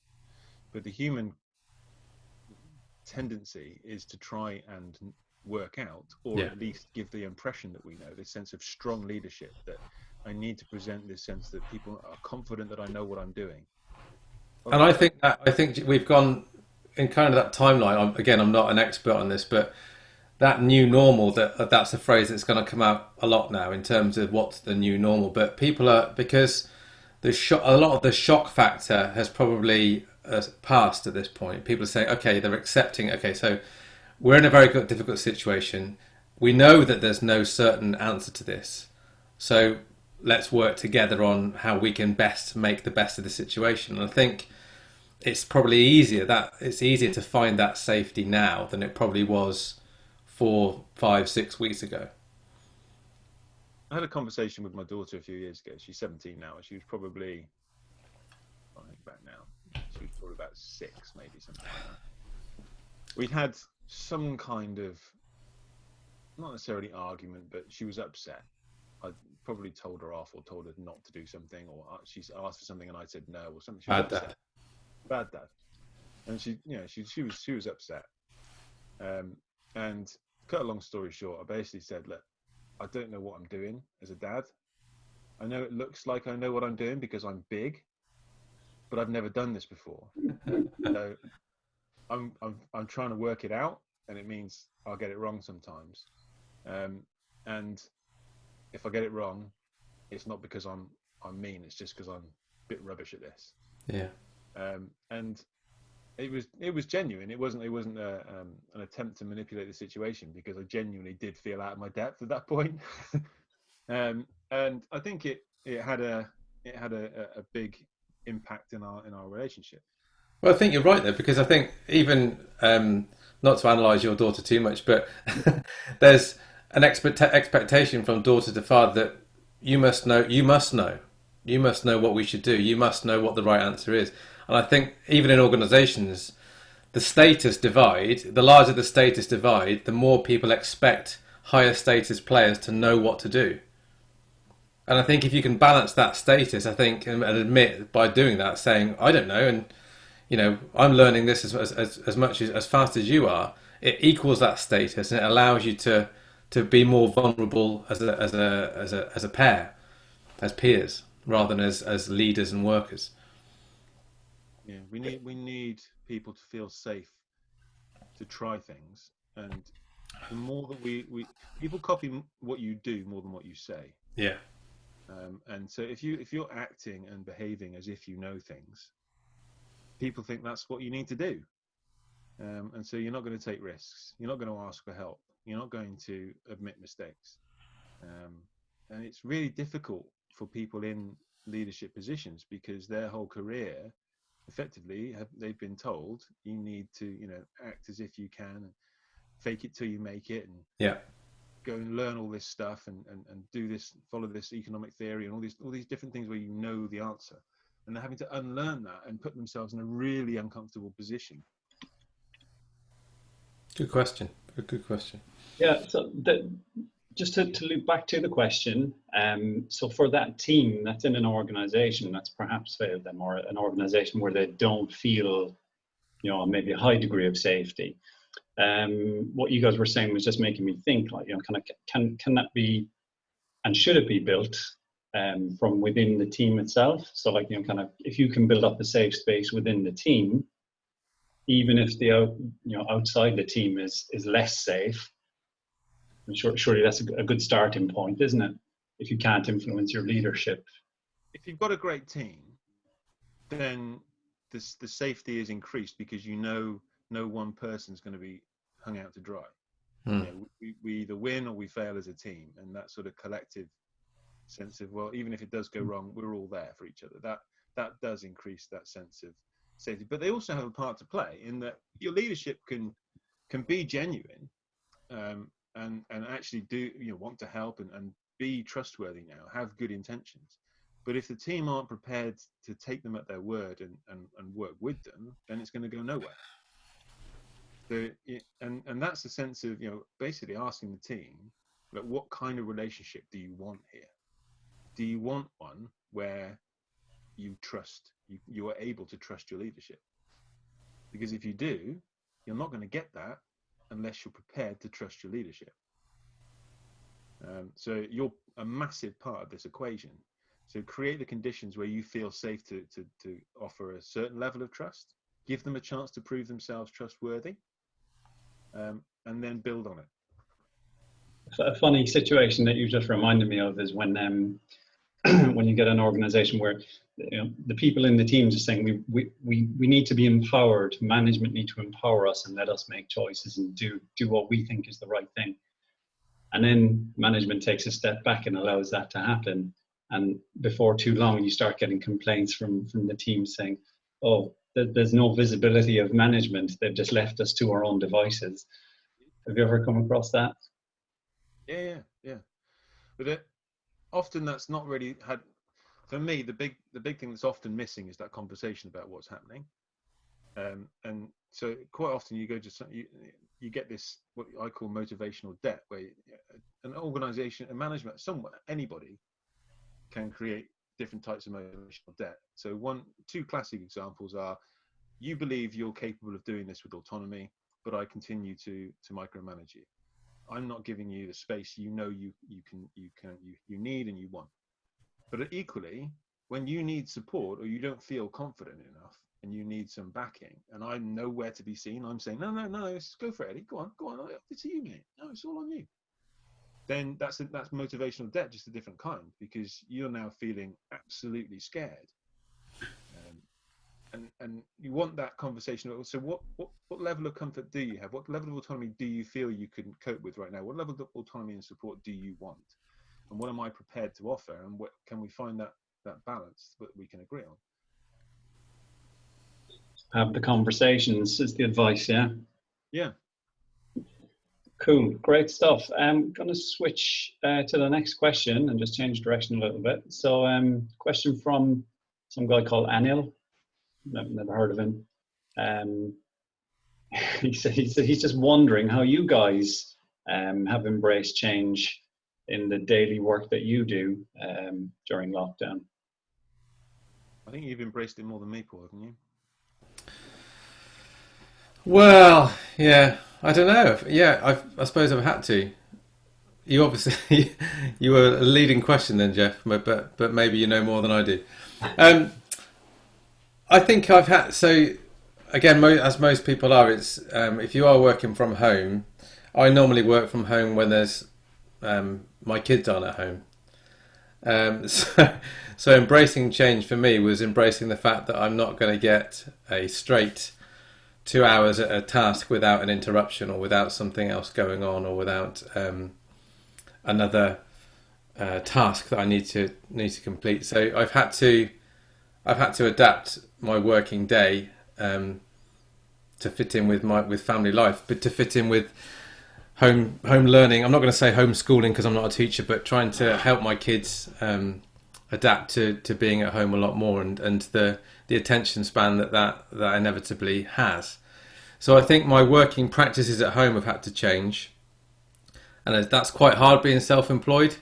Speaker 2: But the human tendency is to try and work out, or yeah. at least give the impression that we know, this sense of strong leadership that I need to present this sense that people are confident that I know what I'm doing.
Speaker 3: and I think that, I think we've gone in kind of that timeline. I'm, again, I'm not an expert on this, but that new normal that that's a phrase that's going to come out a lot now in terms of what's the new normal but people are because the shock a lot of the shock factor has probably uh, passed at this point people are saying okay they're accepting okay so we're in a very difficult situation we know that there's no certain answer to this so let's work together on how we can best make the best of the situation and i think it's probably easier that it's easier to find that safety now than it probably was four, five, six weeks ago?
Speaker 2: I had a conversation with my daughter a few years ago. She's 17 now. She was probably, I think back now, she was probably about six, maybe something like that. We'd had some kind of, not necessarily argument, but she was upset. I probably told her off or told her not to do something, or she's asked for something and I said no, or something. She
Speaker 3: Bad dad.
Speaker 2: Bad dad. And she, you know, she she was she was upset. Um, and cut a long story short, I basically said, look, I don't know what I'm doing as a dad. I know it looks like I know what I'm doing because I'm big, but I've never done this before. so I'm, I'm, I'm trying to work it out, and it means I'll get it wrong sometimes. Um, and if I get it wrong, it's not because I'm I'm mean. It's just because I'm a bit rubbish at this.
Speaker 3: Yeah.
Speaker 2: Um, and it was it was genuine. It wasn't it wasn't a, um, an attempt to manipulate the situation because I genuinely did feel out of my depth at that point. um, and I think it it had a it had a, a big impact in our in our relationship.
Speaker 3: Well, I think you're right there because I think even um, not to analyze your daughter too much, but there's an expect- expectation from daughter to father that you must know, you must know, you must know what we should do, you must know what the right answer is. And I think even in organisations, the status divide, the larger the status divide, the more people expect higher status players to know what to do. And I think if you can balance that status, I think, and admit by doing that, saying, I don't know, and, you know, I'm learning this as, as, as much as, as fast as you are, it equals that status and it allows you to to be more vulnerable as a as a as a as a pair, as peers, rather than as as leaders and workers.
Speaker 2: Yeah, we need we need people to feel safe to try things, and the more that we we people copy what you do more than what you say.
Speaker 3: Yeah.
Speaker 2: Um, and so if you if you're acting and behaving as if you know things, people think that's what you need to do. Um, and so you're not going to take risks. You're not going to ask for help. You're not going to admit mistakes. Um, and it's really difficult for people in leadership positions because their whole career effectively have they've been told you need to you know act as if you can and fake it till you make it and
Speaker 3: yeah
Speaker 2: go and learn all this stuff and, and, and do this follow this economic theory and all these all these different things where you know the answer and they're having to unlearn that and put themselves in a really uncomfortable position.
Speaker 3: Good question. A good question.
Speaker 1: Yeah, so the, just to, to loop back to the question, um, so for that team that's in an organization that's perhaps failed them or an organization where they don't feel, you know, maybe a high degree of safety, um, what you guys were saying was just making me think like, you know, kind of can, can that be and should it be built um, from within the team itself? So like, you know, kind of if you can build up a safe space within the team, even if the out, you know outside the team is is less safe, surely that's a good starting point, isn't it? If you can't influence your leadership.
Speaker 2: If you've got a great team, then this, the safety is increased because you know no one person's going to be hung out to dry. Hmm. You know, we, we either win or we fail as a team, and that sort of collective sense of well, even if it does go hmm. wrong, we're all there for each other. That that does increase that sense of safety. But they also have a part to play in that your leadership can can be genuine, um, and and actually do you know want to help and, and be trustworthy now have good intentions but if the team aren't prepared to take them at their word and, and, and work with them then it's going to go nowhere so and and that's the sense of you know basically asking the team like what kind of relationship do you want here do you want one where you trust you, you are able to trust your leadership because if you do you're not going to get that unless you're prepared to trust your leadership. Um, so you're a massive part of this equation. So create the conditions where you feel safe to, to, to offer a certain level of trust, give them a chance to prove themselves trustworthy, um, and then build on it.
Speaker 1: A funny situation that you just reminded me of is when um, when you get an organization where you know, the people in the teams are saying we, we, we, we need to be empowered, management need to empower us and let us make choices and do, do what we think is the right thing. And then management takes a step back and allows that to happen. And before too long, you start getting complaints from, from the team saying, oh, there's no visibility of management. They've just left us to our own devices. Have you ever come across that?
Speaker 2: Yeah, yeah, yeah. But it, often that's not really had for me the big the big thing that's often missing is that conversation about what's happening. Um, and so quite often you go to some, you, you get this what i call motivational debt where an organization a management someone anybody can create different types of motivational debt. So one two classic examples are you believe you're capable of doing this with autonomy but i continue to to micromanage you I'm not giving you the space you know you you can you can you, you need and you want. But equally, when you need support or you don't feel confident enough and you need some backing, and I'm nowhere to be seen, I'm saying, no, no, no, go for it, Eddie. Go on, go on. It's you, mate. No, it's all on you. Then that's a, that's motivational debt, just a different kind, because you're now feeling absolutely scared and and you want that conversation. So what, what what level of comfort do you have? What level of autonomy do you feel you can cope with right now? What level of autonomy and support do you want? And what am i prepared to offer? And what can we find that that balance that we can agree on?
Speaker 1: Have the conversations is the advice yeah?
Speaker 2: Yeah.
Speaker 1: Cool. Great stuff. I'm going to switch uh, to the next question and just change direction a little bit. So um question from some guy called anil never, never heard of him. Um, he said he's, he's just wondering how you guys um, have embraced change in the daily work that you do um, during lockdown.
Speaker 2: I think you've embraced it more than me, Paul, haven't you?
Speaker 3: Well, yeah, I don't know. Yeah, I've, I suppose I've had to. You obviously you were a leading question then, Geoff, but but, but maybe you know more than I do. Um, I think I've had so again, as most people are, it's um, if you are working from home. I normally work from home when there's um, my kids aren't at home. Um, so, so embracing change for me was embracing the fact that I'm not going to get a straight two hours at a task without an interruption or without something else going on or without um, another uh, task that I need to need to complete. So I've had to I've had to adapt my working day um, to fit in with my with family life, but to fit in with home home learning. I'm not going to say homeschooling because I'm not a teacher, but trying to help my kids um, adapt to, to being at home a lot more and, and the the attention span that, that that inevitably has. So I think my working practices at home have had to change, and that's quite hard being self-employed,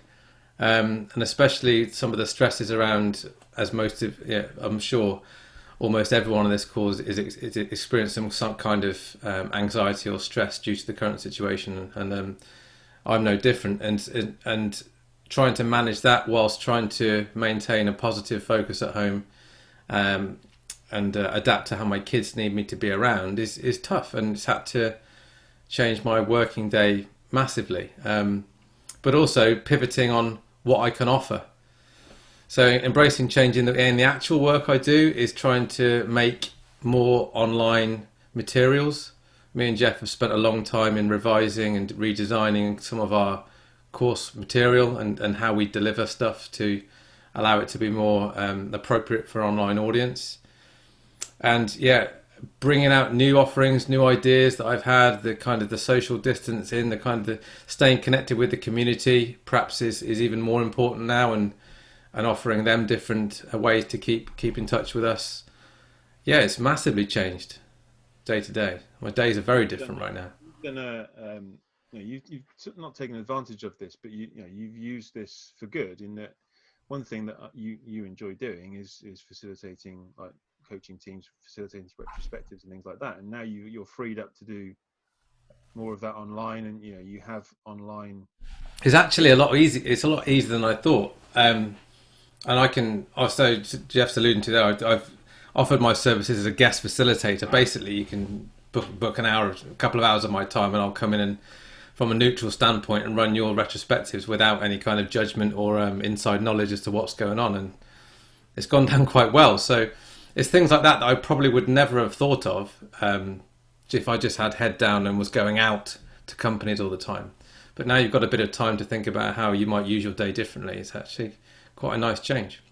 Speaker 3: um, and especially some of the stresses around as most of yeah, I'm sure almost everyone on this call is, is experiencing some kind of um, anxiety or stress due to the current situation, and um, I'm no different. And and trying to manage that whilst trying to maintain a positive focus at home, um, and uh, adapt to how my kids need me to be around is is tough, and it's had to change my working day massively. Um, but also pivoting on what I can offer so embracing change in the, in the actual work I do is trying to make more online materials. Me and Geoff have spent a long time in revising and redesigning some of our course material and, and how we deliver stuff to allow it to be more um, appropriate for online audience. And yeah, bringing out new offerings, new ideas that I've had, the kind of the social distancing, the kind of the staying connected with the community, perhaps is, is even more important now. And and offering them different ways to keep keep in touch with us. Yeah, it's massively changed day to day. My days are very different right now.
Speaker 2: Then, uh, um, you know, you, you've not taken advantage of this, but you, you know, you've used this for good. In that, one thing that uh, you you enjoy doing is is facilitating like coaching teams, facilitating retrospectives and things like that. And now you you're freed up to do more of that online, and you know you have online.
Speaker 3: It's actually a lot easy. It's a lot easier than I thought. Um, and I can also Geoff's alluding to there. I've offered my services as a guest facilitator. Basically, you can book book an hour, a couple of hours of my time, and I'll come in and from a neutral standpoint and run your retrospectives without any kind of judgment or um, inside knowledge as to what's going on. And it's gone down quite well. So it's things like that that I probably would never have thought of um, if I just had head down and was going out to companies all the time. But now you've got a bit of time to think about how you might use your day differently. It's actually quite a nice change.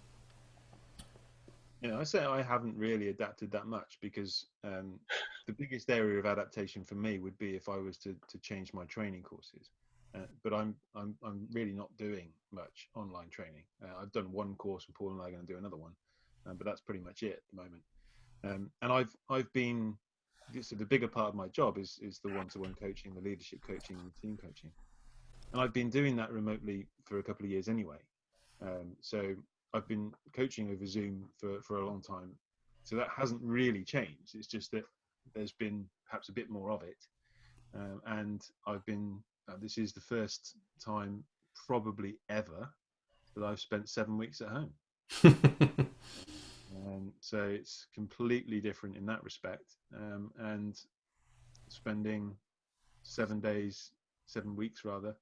Speaker 2: Yeah, I say I haven't really adapted that much because um, the biggest area of adaptation for me would be if I was to, to change my training courses. Uh, but I'm I'm I'm really not doing much online training. Uh, I've done one course, and Paul and I are going to do another one, uh, but that's pretty much it at the moment. Um, and I've I've been so the bigger part of my job is is the one-to-one coaching, the leadership coaching, and team coaching, and I've been doing that remotely for a couple of years anyway. Um, so I've been coaching over Zoom for, for a long time. So that hasn't really changed. It's just that there's been perhaps a bit more of it. Um, and I've been uh, this is the first time probably ever that I've spent seven weeks at home. um, so it's completely different in that respect. Um, and spending seven days, seven weeks rather,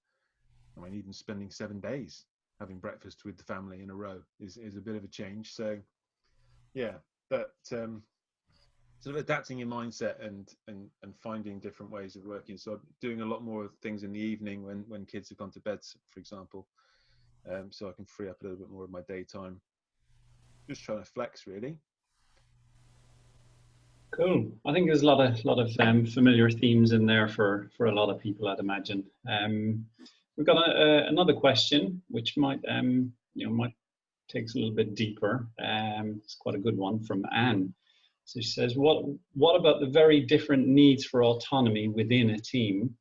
Speaker 2: I mean, even spending seven days having breakfast with the family in a row is, is a bit of a change. So, yeah, but um, sort of adapting your mindset and, and and finding different ways of working. So, I'm doing a lot more things in the evening when when kids have gone to bed, for example, um, so I can free up a little bit more of my daytime. Just trying to flex, really.
Speaker 1: Cool. I think there's a lot of lot of um, familiar themes in there for for a lot of people, I'd imagine. Um, we've got a, a, another question, which might um, you know might takes a little bit deeper. Um, it's quite a good one from Anne. So she says, "What what about the very different needs for autonomy within a team?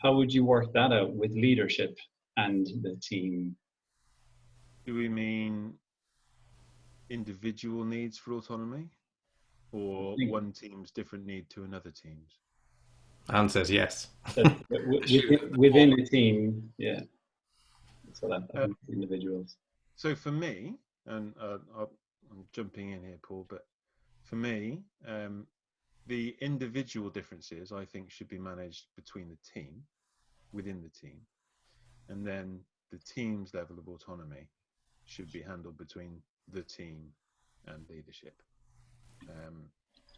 Speaker 1: How would you work that out with leadership and the team?"
Speaker 2: Do we mean individual needs for autonomy? or one team's different need to another team's?
Speaker 3: Anne says yes.
Speaker 1: within, within a team, yeah. So that, uh, individuals.
Speaker 2: So for me, and uh, I'm jumping in here, Paul, but for me, um, the individual differences I think should be managed between the team, within the team, and then the team's level of autonomy should be handled between the team and leadership. Um,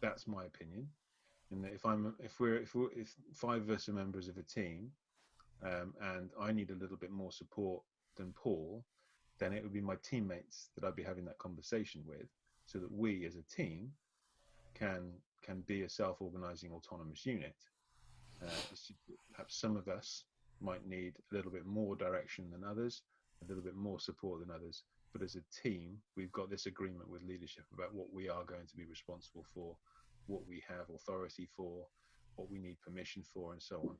Speaker 2: that's my opinion. If I'm if we're if we're, if five of us are members of a team, um, and I need a little bit more support than Paul, then it would be my teammates that I'd be having that conversation with, so that we as a team can can be a self-organizing autonomous unit. Uh, perhaps some of us might need a little bit more direction than others, a little bit more support than others, but as a team, we've got this agreement with leadership about what we are going to be responsible for, what we have authority for, what we need permission for, and so on.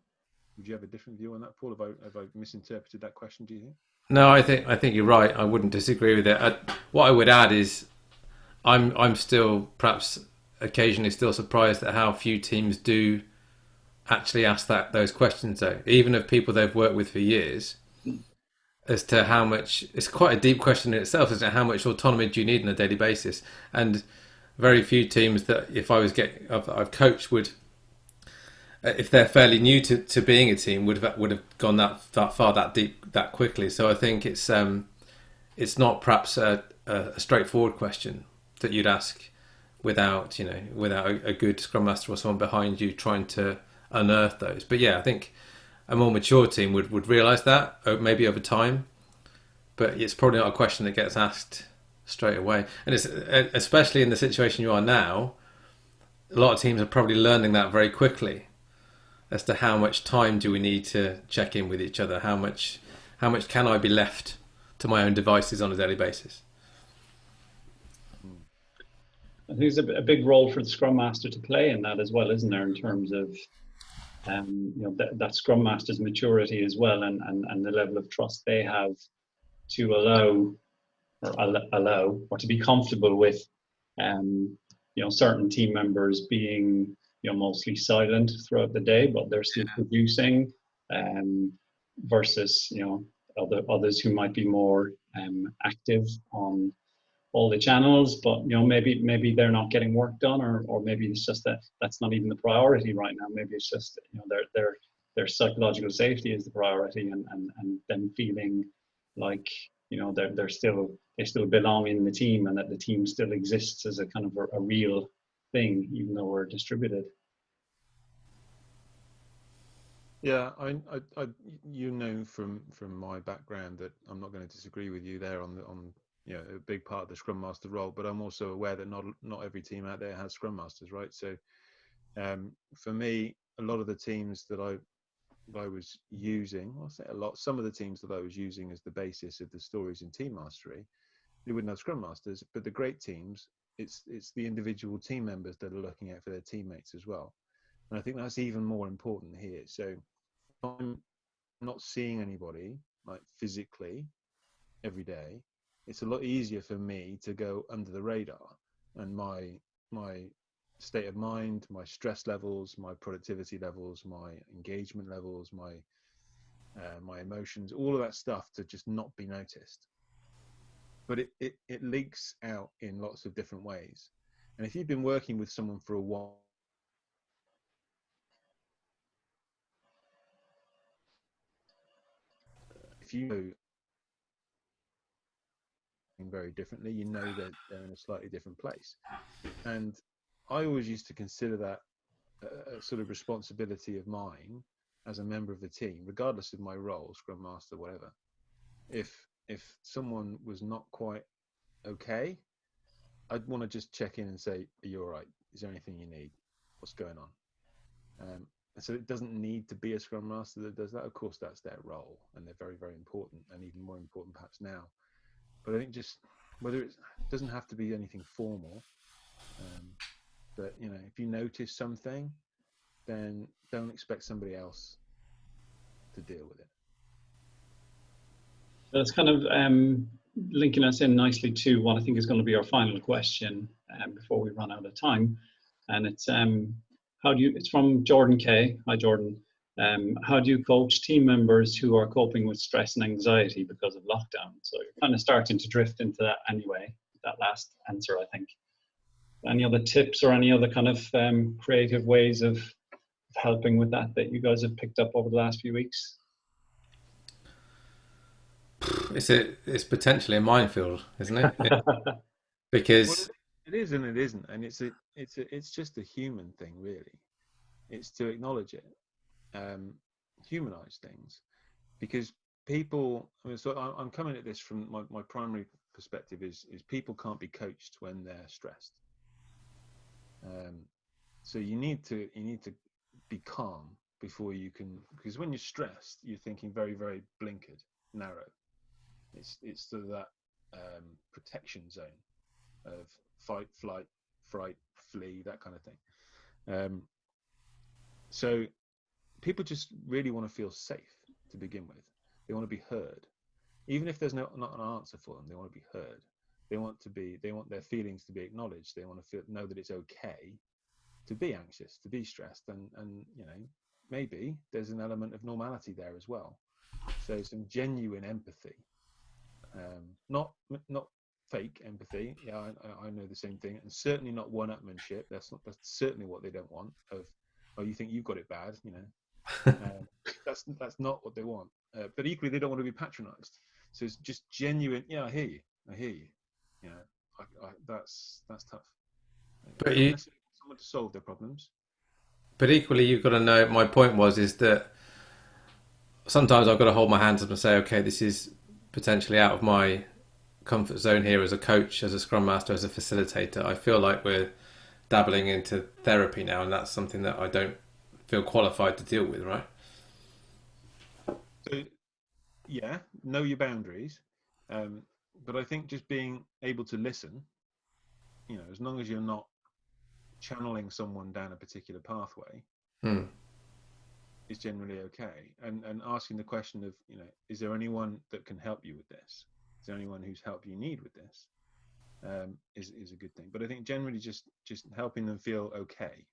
Speaker 2: Would you have a different view on that, Paul? Have I, have I misinterpreted that question? Do you think?
Speaker 3: No, I think I think you're right. I wouldn't disagree with it. I, what I would add is, I'm I'm still perhaps occasionally still surprised at how few teams do actually ask that those questions. Though, even of people they've worked with for years, as to how much it's quite a deep question in itself as to how much autonomy do you need on a daily basis and very few teams that if i was getting I've, I've coached would uh, if they're fairly new to, to being a team would have would have gone that, that far that deep that quickly. So i think it's um it's not perhaps a, a straightforward question that you'd ask without you know without a, a good scrum master or someone behind you trying to unearth those. But yeah i think a more mature team would, would realise that uh, maybe over time, but it's probably not a question that gets asked straight away. And it's especially in the situation you are now. A lot of teams are probably learning that very quickly, as to how much time do we need to check in with each other? How much, how much can I be left to my own devices on a daily basis?
Speaker 1: I think there's a, a big role for the Scrum Master to play in that as well, isn't there? In terms of um, you know that, that Scrum Master's maturity as well, and, and and the level of trust they have to allow or allow or to be comfortable with, um, you know, certain team members being you know mostly silent throughout the day, but they're still producing, um, versus you know other others who might be more um, active on all the channels, but you know maybe maybe they're not getting work done, or or maybe it's just that that's not even the priority right now. Maybe it's just you know their their their psychological safety is the priority, and and and them feeling like you know they're they're still they still belong in the team, and that the team still exists as a kind of a, a real thing, even though we're distributed.
Speaker 2: Yeah, I, I, I, you know from from my background that I'm not going to disagree with you there on the on you know a big part of the scrum master role but i'm also aware that not not every team out there has scrum masters right so um, for me a lot of the teams that i that i was using i'll say a lot some of the teams that i was using as the basis of the stories in team mastery they wouldn't have scrum masters but the great teams it's it's the individual team members that are looking out for their teammates as well. And i think that's even more important here. So i'm not seeing anybody like physically every day. It's a lot easier for me to go under the radar and my my state of mind my stress levels my productivity levels my engagement levels my uh, my emotions, all of that stuff to just not be noticed. But it, it, it leaks out in lots of different ways. And if you've been working with someone for a while, if you know very differently, you know that they're in a slightly different place. And I always used to consider that a sort of responsibility of mine as a member of the team, regardless of my role, scrum master, whatever. If if someone was not quite okay, I'd want to just check in and say, "Are you all right? Is there anything you need? What's going on?" Um, and so it doesn't need to be a scrum master that does that. Of course, that's their role, and they're very, very important, and even more important perhaps now. But I think just whether it doesn't have to be anything formal, um, but you know, if you notice something, then don't expect somebody else to deal with it.
Speaker 1: That's kind of um, linking us in nicely to what I think is going to be our final question um, before we run out of time. And it's um, how do you? It's from Jordan K. Hi, Jordan. Um, how do you coach team members who are coping with stress and anxiety because of lockdown? So you're kind of starting to drift into that anyway. That last answer, I think. Any other tips or any other kind of um, creative ways of helping with that that you guys have picked up over the last few weeks?
Speaker 3: It's a, it's potentially a minefield, isn't it? because
Speaker 2: it is and it isn't, and it's a, it's a, it's just a human thing, really. It's to acknowledge it, um, humanize things, because people. I mean, so I'm coming at this from my, my primary perspective is is people can't be coached when they're stressed. Um, so you need to you need to be calm before you can because when you're stressed you're thinking very very blinkered narrow. It's it's to that um, protection zone of fight flight fright flee that kind of thing. Um, so people just really want to feel safe to begin with. They want to be heard. Even if there's no not an answer for them they want to be heard they want to be they want their feelings to be acknowledged they want to feel know that it's okay to be anxious, to be stressed, and and you know maybe there's an element of normality there as well. So some genuine empathy, um, not not fake empathy. Yeah, I, I, know the same thing, and certainly not one-upmanship. That's not that's certainly what they don't want. Of oh, you think you've got it bad, you know. um, that's that's not what they want. Uh, but equally, they don't want to be patronised. So it's just genuine. Yeah, I hear you. I hear you. Know, I, I, that's that's tough.
Speaker 3: But you,
Speaker 2: someone to solve their problems.
Speaker 3: But equally, you've got to know. My point was is that sometimes I've got to hold my hands up and say, okay, this is potentially out of my comfort zone here as a coach, as a scrum master, as a facilitator. I feel like we're dabbling into therapy now, and that's something that I don't feel qualified to deal with, right?
Speaker 2: So, yeah, know your boundaries, um, but I think just being able to listen, you know, as long as you're not channeling someone down a particular pathway
Speaker 3: hmm.
Speaker 2: is generally okay. And and asking the question of, you know, is there anyone that can help you with this? Is there anyone whose help you need with this? Um, is is a good thing. But I think generally just just helping them feel okay,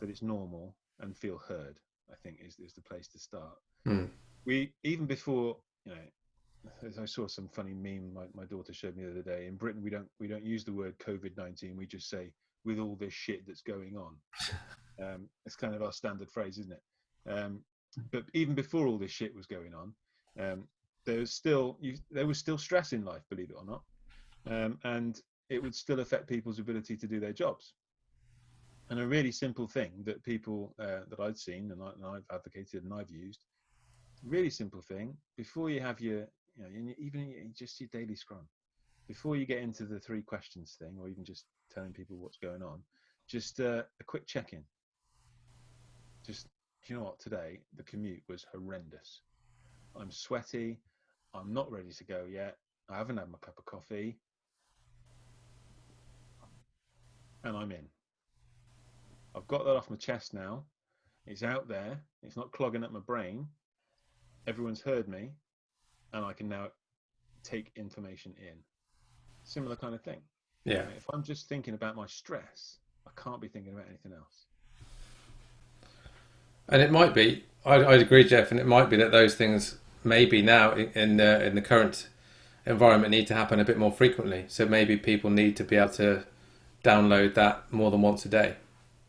Speaker 2: that it's normal and feel heard. I think is is the place to start.
Speaker 3: Hmm.
Speaker 2: We even before you know I saw some funny meme my, my daughter showed me the other day. In Britain, we don't we don't use the word COVID nineteen. We just say with all this shit that's going on. Um, it's kind of our standard phrase, isn't it? Um, but even before all this shit was going on, um, there was still you, there was still stress in life, believe it or not, um, and it would still affect people's ability to do their jobs. And a really simple thing that people uh, that I'd seen and, I, have advocated and I've used, really simple thing. Before you have your, you know, even just your daily scrum, before you get into the three questions thing, or even just telling people what's going on, just uh, a quick check in. Just, you know what, today the commute was horrendous. I'm sweaty. I'm not ready to go yet. I haven't had my cup of coffee. And I'm in. I've got that off my chest now. It's out there. It's not clogging up my brain. Everyone's heard me. And I can now take information in. Similar kind of thing.
Speaker 3: Yeah.
Speaker 2: If I'm just thinking about my stress, I can't be thinking about anything else.
Speaker 3: And it might be, I'd, I'd agree, Geoff, and it might be that those things maybe now in the in the current environment need to happen a bit more frequently. So maybe people need to be able to download that more than once a day.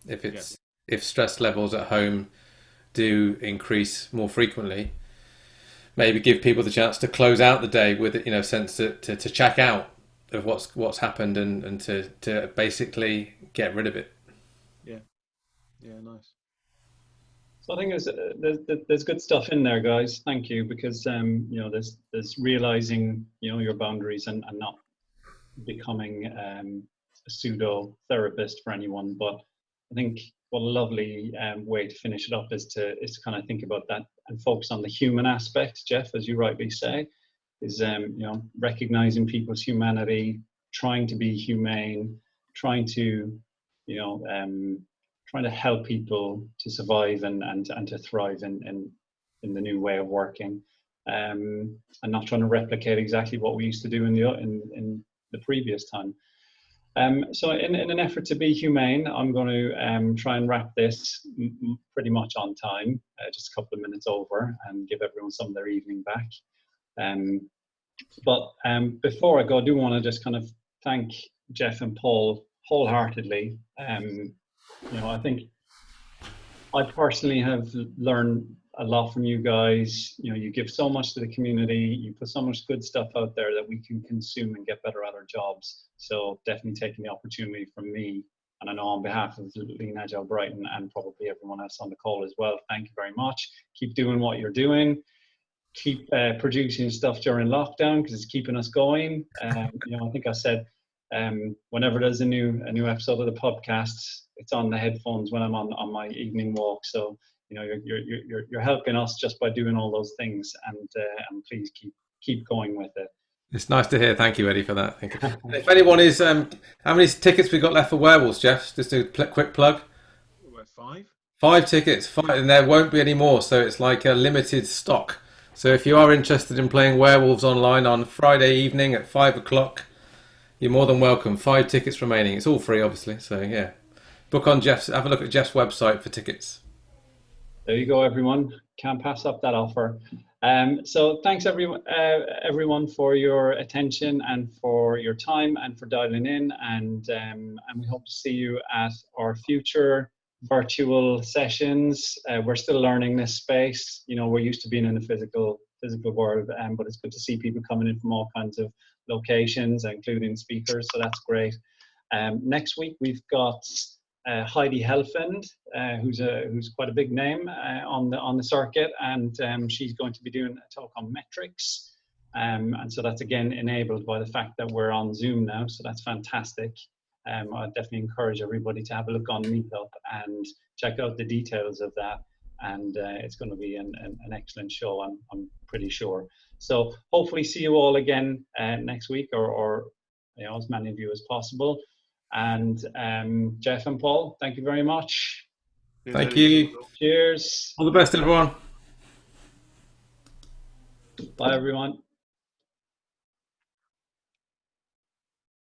Speaker 3: If it's yeah. if stress levels at home do increase more frequently, maybe give people the chance to close out the day with you know sense to, to, to check out of what's what's happened and, and to, to basically get rid of it.
Speaker 2: Yeah. Yeah, nice.
Speaker 1: So I think there's, uh, there's there's good stuff in there, guys. Thank you because um, you know there's there's realizing you know your boundaries and, and not becoming um, a pseudo therapist for anyone. But I think what a lovely um, way to finish it up is to is to kind of think about that and focus on the human aspect, Geoff, as you rightly say, is um, you know recognizing people's humanity, trying to be humane, trying to you know um, trying to help people to survive and, and, and to thrive in, in, in the new way of working. Um, and not trying to replicate exactly what we used to do in the, in, in the previous time. Um, so in, in an effort to be humane, I'm going to um, try and wrap this pretty much on time, uh, just a couple of minutes over, and give everyone some of their evening back. Um, but um, before I go, I do want to just kind of thank Geoff and Paul wholeheartedly um, you know, I think I personally have learned a lot from you guys. You know, you give so much to the community, you put so much good stuff out there that we can consume and get better at our jobs. So definitely taking the opportunity from me, and I know on behalf of Lean Agile Brighton and probably everyone else on the call as well, thank you very much. Keep doing what you're doing. Keep uh, producing stuff during lockdown because it's keeping us going. Um, you know, I think I said um, whenever there's a new a new episode of the podcast, it's on the headphones when I'm on on my evening walk. So you know you're you're you're, you're helping us just by doing all those things, and uh, and please keep keep going with it.
Speaker 3: It's nice to hear. Thank you, Eddie, for that. Thank you. if anyone is, um, how many tickets we got left for Werewolves, Geoff? Just a quick plug.
Speaker 2: Five.
Speaker 3: Five tickets, five, and there won't be any more. So it's like a limited stock. So if you are interested in playing Werewolves online on Friday evening at five o'clock, you're more than welcome. Five tickets remaining. It's all free, obviously. So yeah, book on Geoff's. Have a look at Geoff's website for tickets.
Speaker 1: There you go, everyone. Can't pass up that offer. Um, so thanks everyone, uh, everyone for your attention and for your time and for dialing in. And um, and we hope to see you at our future virtual sessions. Uh, we're still learning this space. You know, we're used to being in the physical physical world, um, but it's good to see people coming in from all kinds of locations, including speakers. So that's great. Um, next week we've got uh, Heidi Helfand, uh, who's a who's quite a big name uh, on the on the circuit, and um, she's going to be doing a talk on metrics. Um, and so that's again enabled by the fact that we're on Zoom now. So that's fantastic. Um, I definitely encourage everybody to have a look on Meetup and check out the details of that. And uh, it's going to be an, an, an excellent show. I'm I'm pretty sure. So hopefully see you all again uh, next week or, or you know, as many of you as possible. And um, Geoff and Paul, thank you very much.
Speaker 3: Thank you.
Speaker 1: Cheers.
Speaker 3: All the best, everyone.
Speaker 1: Bye, everyone.